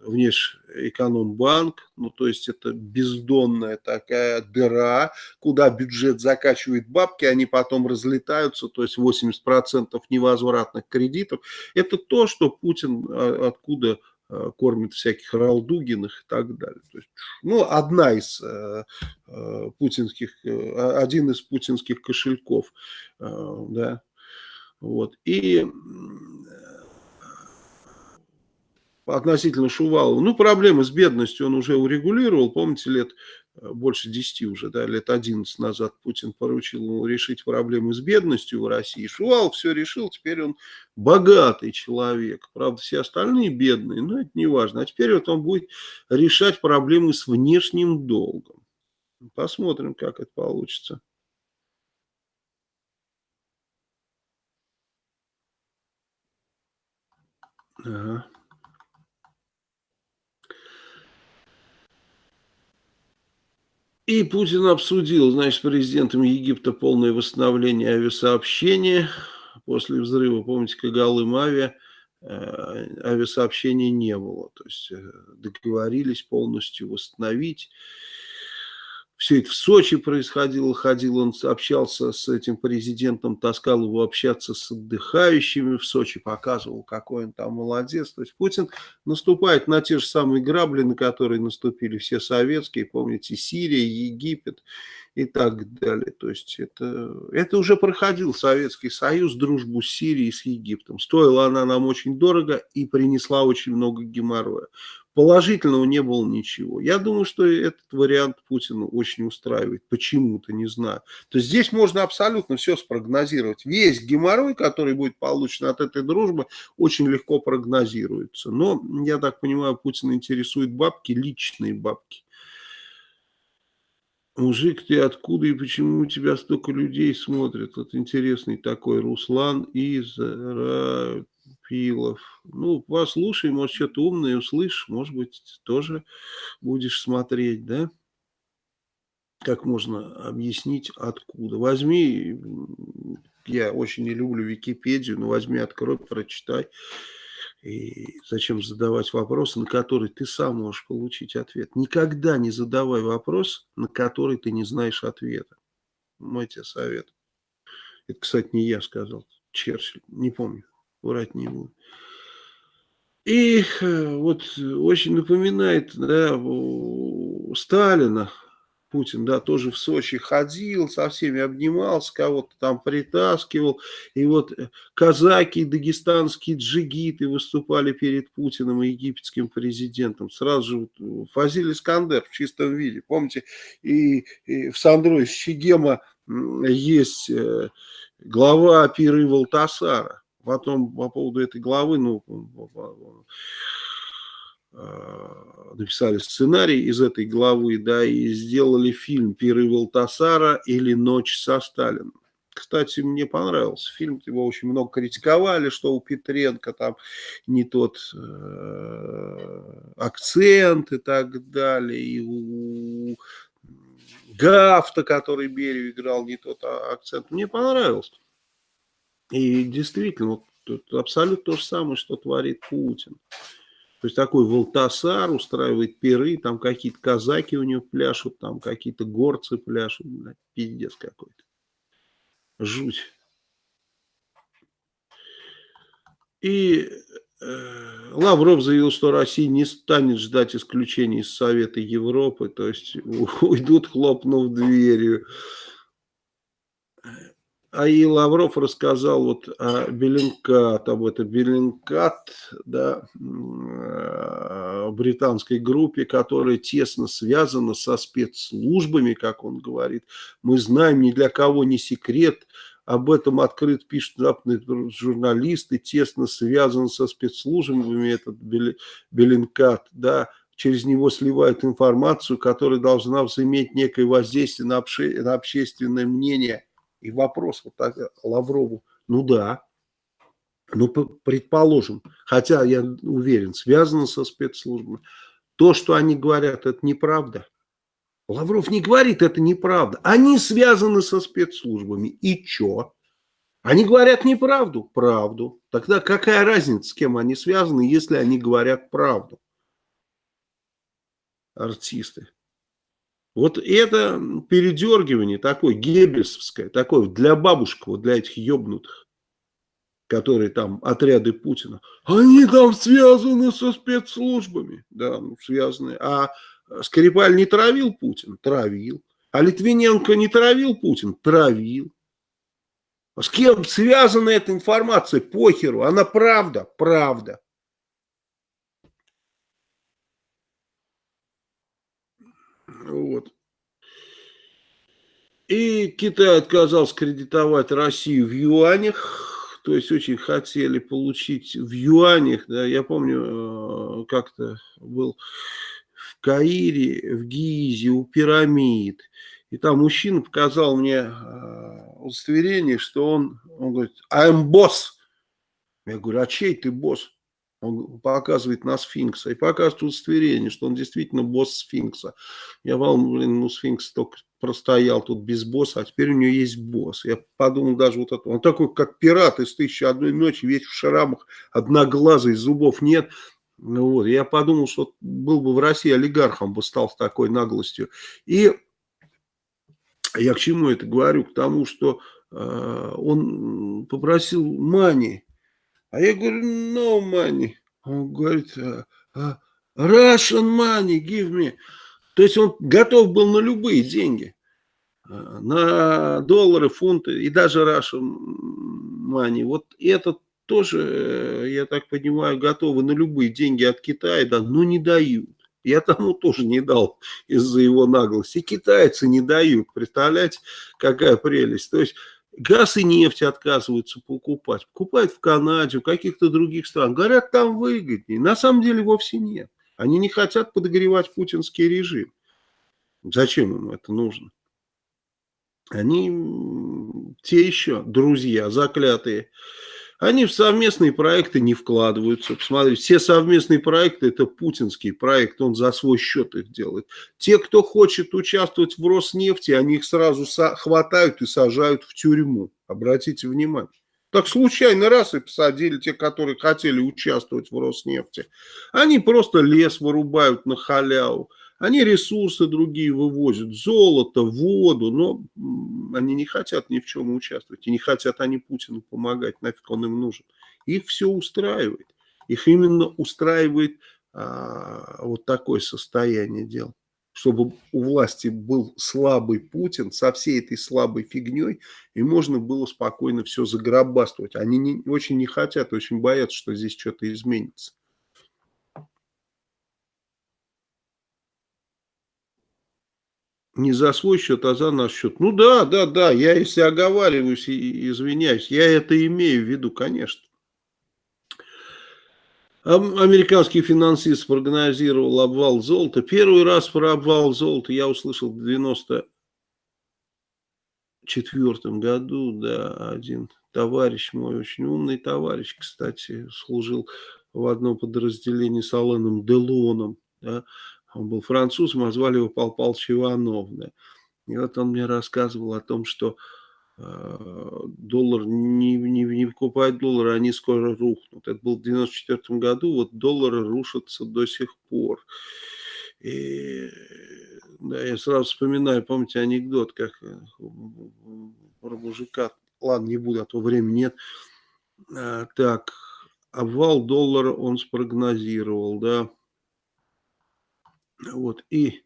внешэкономбанк, ну то есть это бездонная такая дыра, куда бюджет закачивает бабки, они потом разлетаются, то есть 80% невозвратных кредитов. Это то, что Путин а, откуда а, кормит всяких Ралдугиных и так далее. То есть, ну, одна из э, э, путинских, э, один из путинских кошельков, э, да, вот. И относительно Шувалова. Ну, проблемы с бедностью он уже урегулировал. Помните, лет э, больше 10 уже, да, лет 11 назад Путин поручил ему решить проблемы с бедностью в России. Шувалов все решил, теперь он богатый человек. Правда, все остальные бедные, но это не важно. А теперь вот он будет решать проблемы с внешним долгом. Посмотрим, как это получится. Ага. И Путин обсудил, значит, с президентом Египта полное восстановление авиасообщения. После взрыва, помните, Кагалым авиа, э, авиасообщения не было. То есть э, договорились полностью восстановить. Все это в Сочи происходило, ходил он, общался с этим президентом, таскал его общаться с отдыхающими в Сочи, показывал, какой он там молодец. То есть Путин наступает на те же самые грабли, на которые наступили все советские, помните, Сирия, Египет и так далее. То есть это, это уже проходил Советский Союз, дружбу с Сирией, с Египтом. Стоила она нам очень дорого и принесла очень много геморроя. Положительного не было ничего. Я думаю, что этот вариант Путина очень устраивает. Почему-то, не знаю. То есть здесь можно абсолютно все спрогнозировать. Весь геморрой, который будет получен от этой дружбы, очень легко прогнозируется. Но, я так понимаю, Путина интересует бабки, личные бабки. Мужик, ты откуда и почему у тебя столько людей смотрят? Вот интересный такой Руслан из Пилов. Ну, послушай, может, что-то умное услышишь, может быть, тоже будешь смотреть, да? Как можно объяснить, откуда? Возьми, я очень не люблю Википедию, но возьми, открой, прочитай. И зачем задавать вопросы, на которые ты сам можешь получить ответ? Никогда не задавай вопрос, на который ты не знаешь ответа. Мой тебе совет. Это, кстати, не я сказал, Черчилль, не помню врать не буду. И э, вот очень напоминает да, Сталина, Путин, да, тоже в Сочи ходил, со всеми обнимался, кого-то там притаскивал. И вот э, казаки, дагестанские джигиты выступали перед Путиным и египетским президентом. Сразу же Фазиль Искандер в чистом виде. Помните, и, и в Сандро Щегема есть э, глава Пиры Валтасара. Потом по поводу этой главы, ну, а, написали сценарий из этой главы, да, и сделали фильм «Пиры Валтасара» или «Ночь со Сталином». Кстати, мне понравился фильм, его очень много критиковали, что у Петренко там не тот э, акцент и так далее, и у Гафта, который Берию играл, не тот а, акцент. Мне понравился. И действительно, вот, абсолютно то же самое, что творит Путин. То есть такой Волтасар устраивает пиры, там какие-то казаки у него пляшут, там какие-то горцы пляшут, блядь, пиздец какой-то. Жуть. И э, Лавров заявил, что Россия не станет ждать исключений из Совета Европы, то есть уйдут, хлопнув дверью. А и Лавров рассказал вот о Bellingcat, об этом Bellingcat, да, э, британской группе, которая тесно связана со спецслужбами, как он говорит. Мы знаем, ни для кого не секрет, об этом открыт пишут западные журналисты, тесно связан со спецслужбами этот Bellingcat, да, через него сливают информацию, которая должна возыметь некое воздействие на, обще, на общественное мнение – и вопрос вот так Лаврову, ну да, ну, предположим, хотя я уверен, связано со спецслужбами, то, что они говорят, это неправда. Лавров не говорит, это неправда. Они связаны со спецслужбами. И что? Они говорят неправду? Правду. Тогда какая разница, с кем они связаны, если они говорят правду? Артисты. Вот это передергивание такое геббельсовское, такое для бабушек, вот для этих ебнутых, которые там отряды Путина, они там связаны со спецслужбами, да, ну, связаны, а Скрипаль не травил Путин? Травил. А Литвиненко не травил Путин? Травил. А с кем связана эта информация? Похеру. Она правда? Правда. Вот. И Китай отказался кредитовать Россию в юанях, то есть очень хотели получить в юанях, да, я помню, э, как-то был в Каире, в Гизе, у пирамид, и там мужчина показал мне э, удостоверение, что он, он говорит, I'm boss. Я говорю, а чей ты босс? Он показывает на сфинкса и показывает удостоверение, что он действительно босс сфинкса. Я вам, блин, ну сфинкс только простоял тут без босса, а теперь у него есть босс. Я подумал даже вот это. Он такой, как пират из «Тысячи одной ночи», весь в шрамах, одноглазый, зубов нет. Ну вот, я подумал, что был бы в России олигархом, бы стал с такой наглостью. И я к чему это говорю? К тому, что э, он попросил мани а я говорю, no money. Он говорит, «А, а, Russian money, give me. То есть он готов был на любые деньги. А, на доллары, фунты и даже Russian money. Вот это тоже, я так понимаю, готовы на любые деньги от Китая, да, но не дают. Я тому тоже не дал из-за его наглости. китайцы не дают. Представляете, какая прелесть. То есть Газ и нефть отказываются покупать. Покупают в Канаде, в каких-то других странах. Говорят, там выгоднее. На самом деле вовсе нет. Они не хотят подогревать путинский режим. Зачем им это нужно? Они те еще друзья, заклятые. Они в совместные проекты не вкладываются. Посмотрите, все совместные проекты – это путинский проект, он за свой счет их делает. Те, кто хочет участвовать в Роснефти, они их сразу хватают и сажают в тюрьму. Обратите внимание. Так случайно раз и посадили те, которые хотели участвовать в Роснефти. Они просто лес вырубают на халяву. Они ресурсы другие вывозят, золото, воду, но они не хотят ни в чем участвовать. И не хотят они Путину помогать, нафиг он им нужен. Их все устраивает. Их именно устраивает а, вот такое состояние дел. Чтобы у власти был слабый Путин со всей этой слабой фигней, и можно было спокойно все загробаствовать. Они не, очень не хотят, очень боятся, что здесь что-то изменится. Не за свой счет, а за наш счет. Ну да, да, да, я если оговариваюсь извиняюсь, я это имею в виду, конечно. Американский финансист прогнозировал обвал золота. Первый раз про обвал золота я услышал в 94 году, да, один товарищ мой, очень умный товарищ, кстати, служил в одном подразделении с Алленом Делоном, да, он был французом, а звали его Пал Павлович Иванов. Да. И вот он мне рассказывал о том, что э, доллар не, не, не покупает доллары, они скоро рухнут. Это был в 94 году, вот доллары рушатся до сих пор. И да, я сразу вспоминаю, помните анекдот, как э, про мужика, ладно, не буду, а то времени нет. А, так, обвал доллара он спрогнозировал, да, вот, и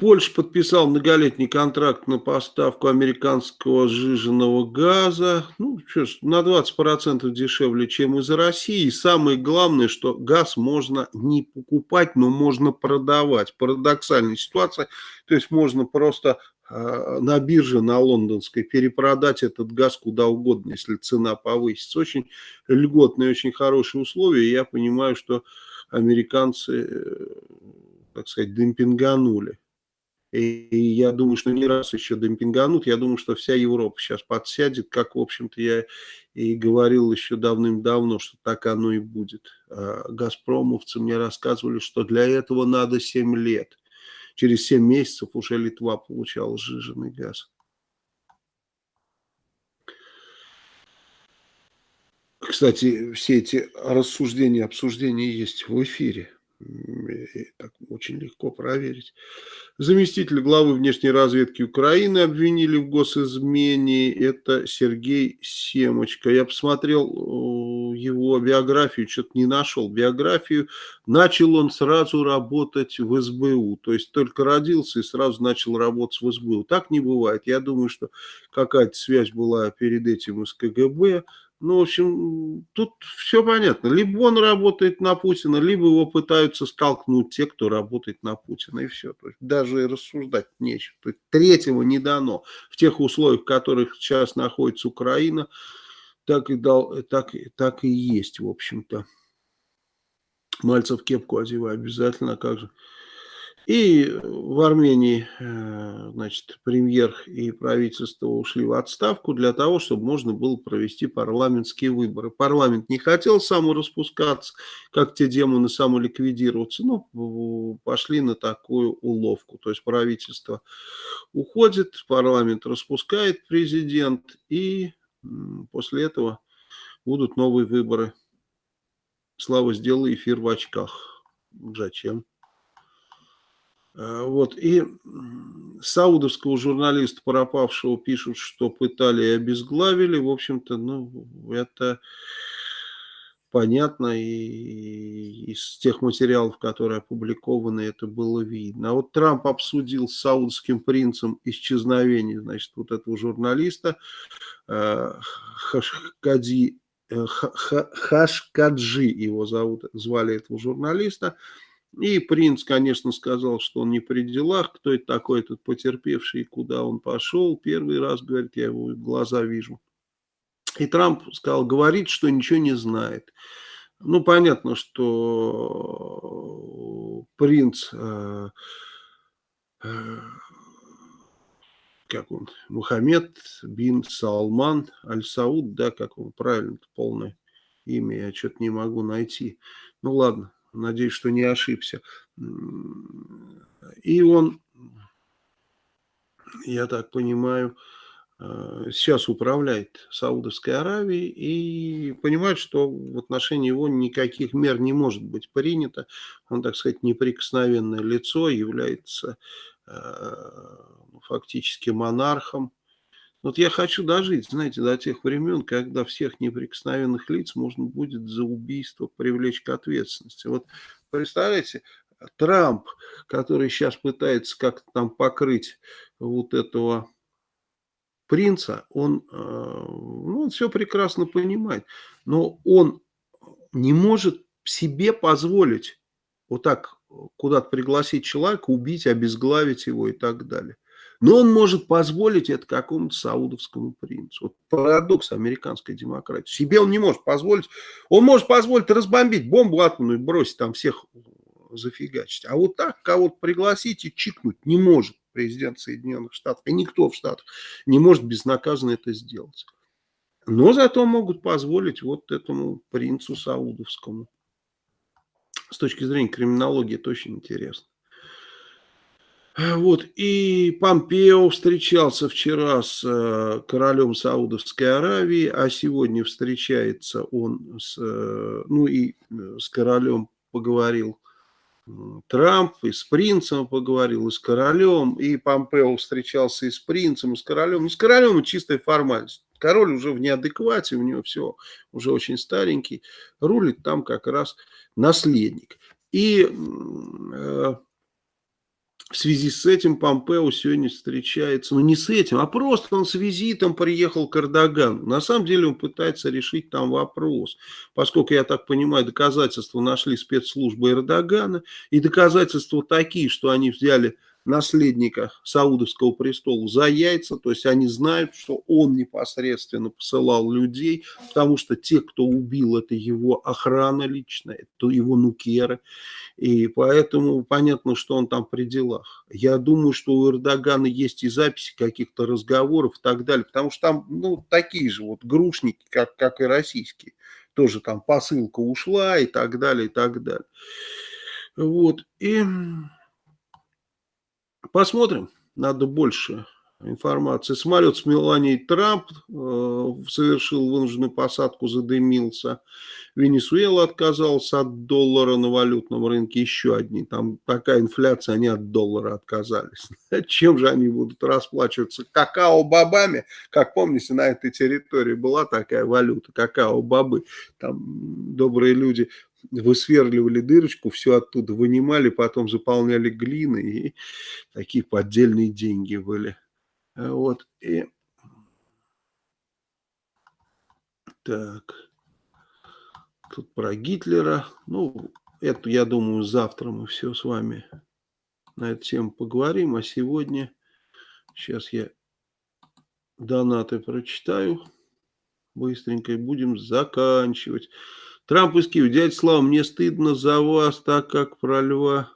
Польша подписал многолетний контракт на поставку американского сжиженного газа. Ну, что ж, на 20% дешевле, чем из России. И самое главное, что газ можно не покупать, но можно продавать. Парадоксальная ситуация. То есть можно просто э, на бирже, на лондонской, перепродать этот газ куда угодно, если цена повысится. Очень льготные, очень хорошие условия. я понимаю, что американцы, э, так сказать, демпинганули. И, и я думаю, что не раз еще демпинганут. Я думаю, что вся Европа сейчас подсядет, как, в общем-то, я и говорил еще давным-давно, что так оно и будет. А газпромовцы мне рассказывали, что для этого надо 7 лет. Через 7 месяцев уже Литва получала сжиженный газ. Кстати, все эти рассуждения, обсуждения есть в эфире. Так очень легко проверить. Заместитель главы внешней разведки Украины обвинили в госизмене. Это Сергей Семочка. Я посмотрел э, его биографию, что-то не нашел биографию. Начал он сразу работать в СБУ. То есть только родился и сразу начал работать в СБУ. Так не бывает. Я думаю, что какая-то связь была перед этим с КГБ. Ну, в общем, тут все понятно. Либо он работает на Путина, либо его пытаются столкнуть те, кто работает на Путина, и все. То есть даже рассуждать нечего. То есть третьего не дано. В тех условиях, в которых сейчас находится Украина, так и, дал, так, так и есть, в общем-то. Мальцев кепку одевай обязательно, как же. И в Армении, э, значит, премьер и правительство ушли в отставку для того, чтобы можно было провести парламентские выборы. Парламент не хотел самораспускаться, как те демоны самоликвидироваться, ну, пошли на такую уловку. То есть правительство уходит, парламент распускает президент, и после этого будут новые выборы. Слава, сделай эфир в очках. Зачем? Э, вот, и саудовского журналиста пропавшего пишут, что пытали и обезглавили. В общем-то, ну, это понятно, и из тех материалов, которые опубликованы, это было видно. А вот Трамп обсудил с саудовским принцем исчезновение, значит, вот этого журналиста э, Хашкади, э, Хашкаджи его зовут, звали этого журналиста, и принц, конечно, сказал, что он не при делах, кто это такой, этот потерпевший, куда он пошел. Первый раз, говорит, я его глаза вижу. И Трамп сказал, говорит, что ничего не знает. Ну, понятно, что принц, э, э, как он, Мухаммед бин Салман Аль-Сауд, да, как он правильно, полное имя, я что-то не могу найти. Ну, ладно, Надеюсь, что не ошибся. И он, я так понимаю, э, сейчас управляет Саудовской Аравией и понимает, что в отношении его никаких мер не может быть принято. Он, так сказать, неприкосновенное лицо, является э, фактически монархом вот я хочу дожить, знаете, до тех времен, когда всех неприкосновенных лиц можно будет за убийство привлечь к ответственности. Вот представляете, Трамп, который сейчас пытается как-то там покрыть вот этого принца, он, э, ну, он все прекрасно понимает, но он не может себе позволить вот так куда-то пригласить человека, убить, обезглавить его и так далее. Но он может позволить это какому-то саудовскому принцу. Вот парадокс американской демократии. Себе он не может позволить. Он может позволить разбомбить бомбу атомную бросить там всех зафигачить. А вот так кого-то пригласить и чикнуть не может президент Соединенных Штатов. И никто в Штатах не может безнаказанно это сделать. Но зато могут позволить вот этому принцу саудовскому. С точки зрения криминологии это очень интересно. Вот, и Помпео встречался вчера с э, королем Саудовской Аравии, а сегодня встречается он с, э, ну и э, с королем поговорил Трамп, и с принцем поговорил, и с королем, и Помпео встречался и с принцем, и с королем. Ну, с королем чистая формальность. Король уже в неадеквате, у него все уже очень старенький, рулит там как раз наследник. И э, в связи с этим Помпео сегодня встречается, ну не с этим, а просто он с визитом приехал к Эрдогану. На самом деле он пытается решить там вопрос, поскольку, я так понимаю, доказательства нашли спецслужбы Эрдогана, и доказательства такие, что они взяли наследника Саудовского престола за яйца, то есть они знают, что он непосредственно посылал людей, потому что те, кто убил, это его охрана личная, это его нукеры, и поэтому понятно, что он там при делах. Я думаю, что у Эрдогана есть и записи каких-то разговоров и так далее, потому что там ну, такие же вот грушники, как, как и российские, тоже там посылка ушла и так далее, и так далее. Вот, и Посмотрим, надо больше информации. Самолет с Меланией Трамп э, совершил вынужденную посадку, задымился. Венесуэла отказалась от доллара на валютном рынке. Еще одни. Там такая инфляция, они от доллара отказались. Чем же они будут расплачиваться? Какао-бобами? Как помните, на этой территории была такая валюта, какао-бобы. Там добрые люди высверливали дырочку, все оттуда вынимали, потом заполняли глиной, и такие поддельные деньги были. Вот, и... Так, тут про Гитлера, ну, это, я думаю, завтра мы все с вами на эту тему поговорим, а сегодня, сейчас я донаты прочитаю, быстренько и будем заканчивать. Трамп из Киева. Дядя Слава, мне стыдно за вас, так как про льва.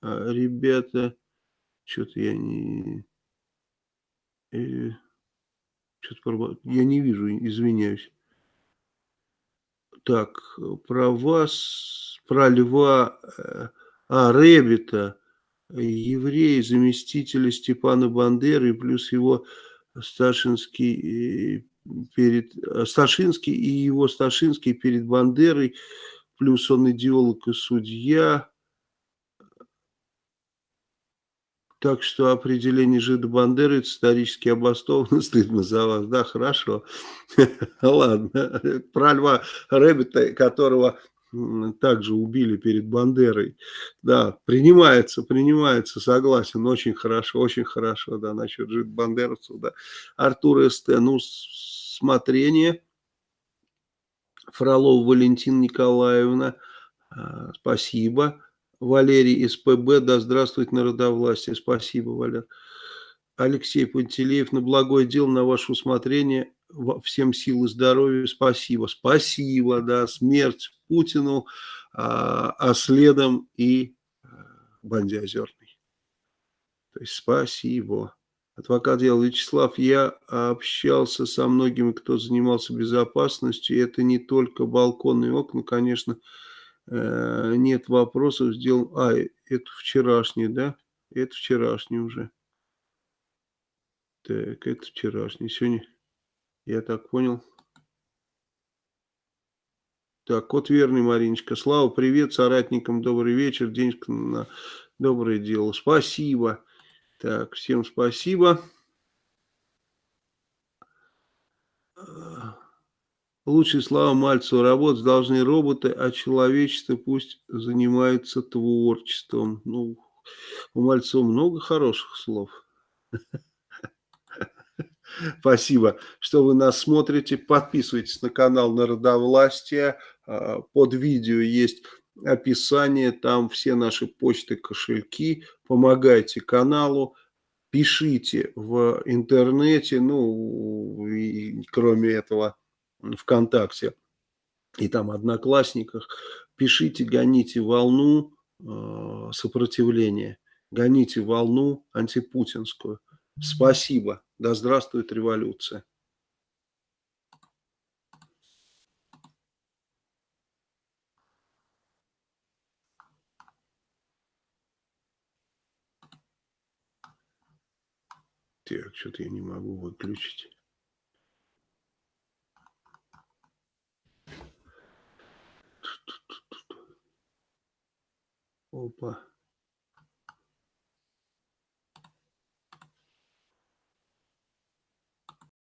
А, ребята, что-то я не... Э, что-то я не вижу, извиняюсь. Так, про вас, про льва, э, а, Ребета, еврей, заместителя Степана Бандеры, плюс его старшинский э, перед э, Сташинский и его Сташинский перед Бандерой, плюс он идеолог и судья. Так что определение жида Бандеры это исторически обоснованно, стыдно за вас, да, хорошо. Ладно, про Льва Рэббита, которого также убили перед Бандерой. Да, принимается, принимается, согласен, очень хорошо, очень хорошо, да, насчет жид бандеровцев, да. Артур СТ, ну, рассмотрение. Фролов Валентина Николаевна, а, спасибо. Валерий СПБ, да здравствует народовластие, спасибо, Валер. Алексей Пантелеев, на благое дело, на ваше усмотрение, всем сил и здоровья, спасибо. Спасибо, да, смерть Путину, а, а следом и а, Банде Озерный. То есть спасибо. Адвокат дела Вячеслав, я общался со многими, кто занимался безопасностью. Это не только балконные окна, конечно, э, нет вопросов. Сделал... А, это вчерашний, да? Это вчерашний уже. Так, это вчерашний. Сегодня, я так понял. Так, кот верный, Мариночка. Слава, привет соратникам, добрый вечер. Денежка на доброе дело. Спасибо. Так, всем спасибо. Лучшие слова Мальцева. Работать должны роботы, а человечество пусть занимается творчеством. Ну, у Мальцева много хороших слов. Спасибо, что вы нас смотрите. Подписывайтесь на канал Народовластия. А, под видео есть описание, там все наши почты, кошельки, помогайте каналу, пишите в интернете, ну, и, кроме этого, ВКонтакте и там Одноклассниках, пишите, гоните волну э, сопротивления, гоните волну антипутинскую. Спасибо. Да здравствует революция. Так, что-то я не могу выключить. Опа.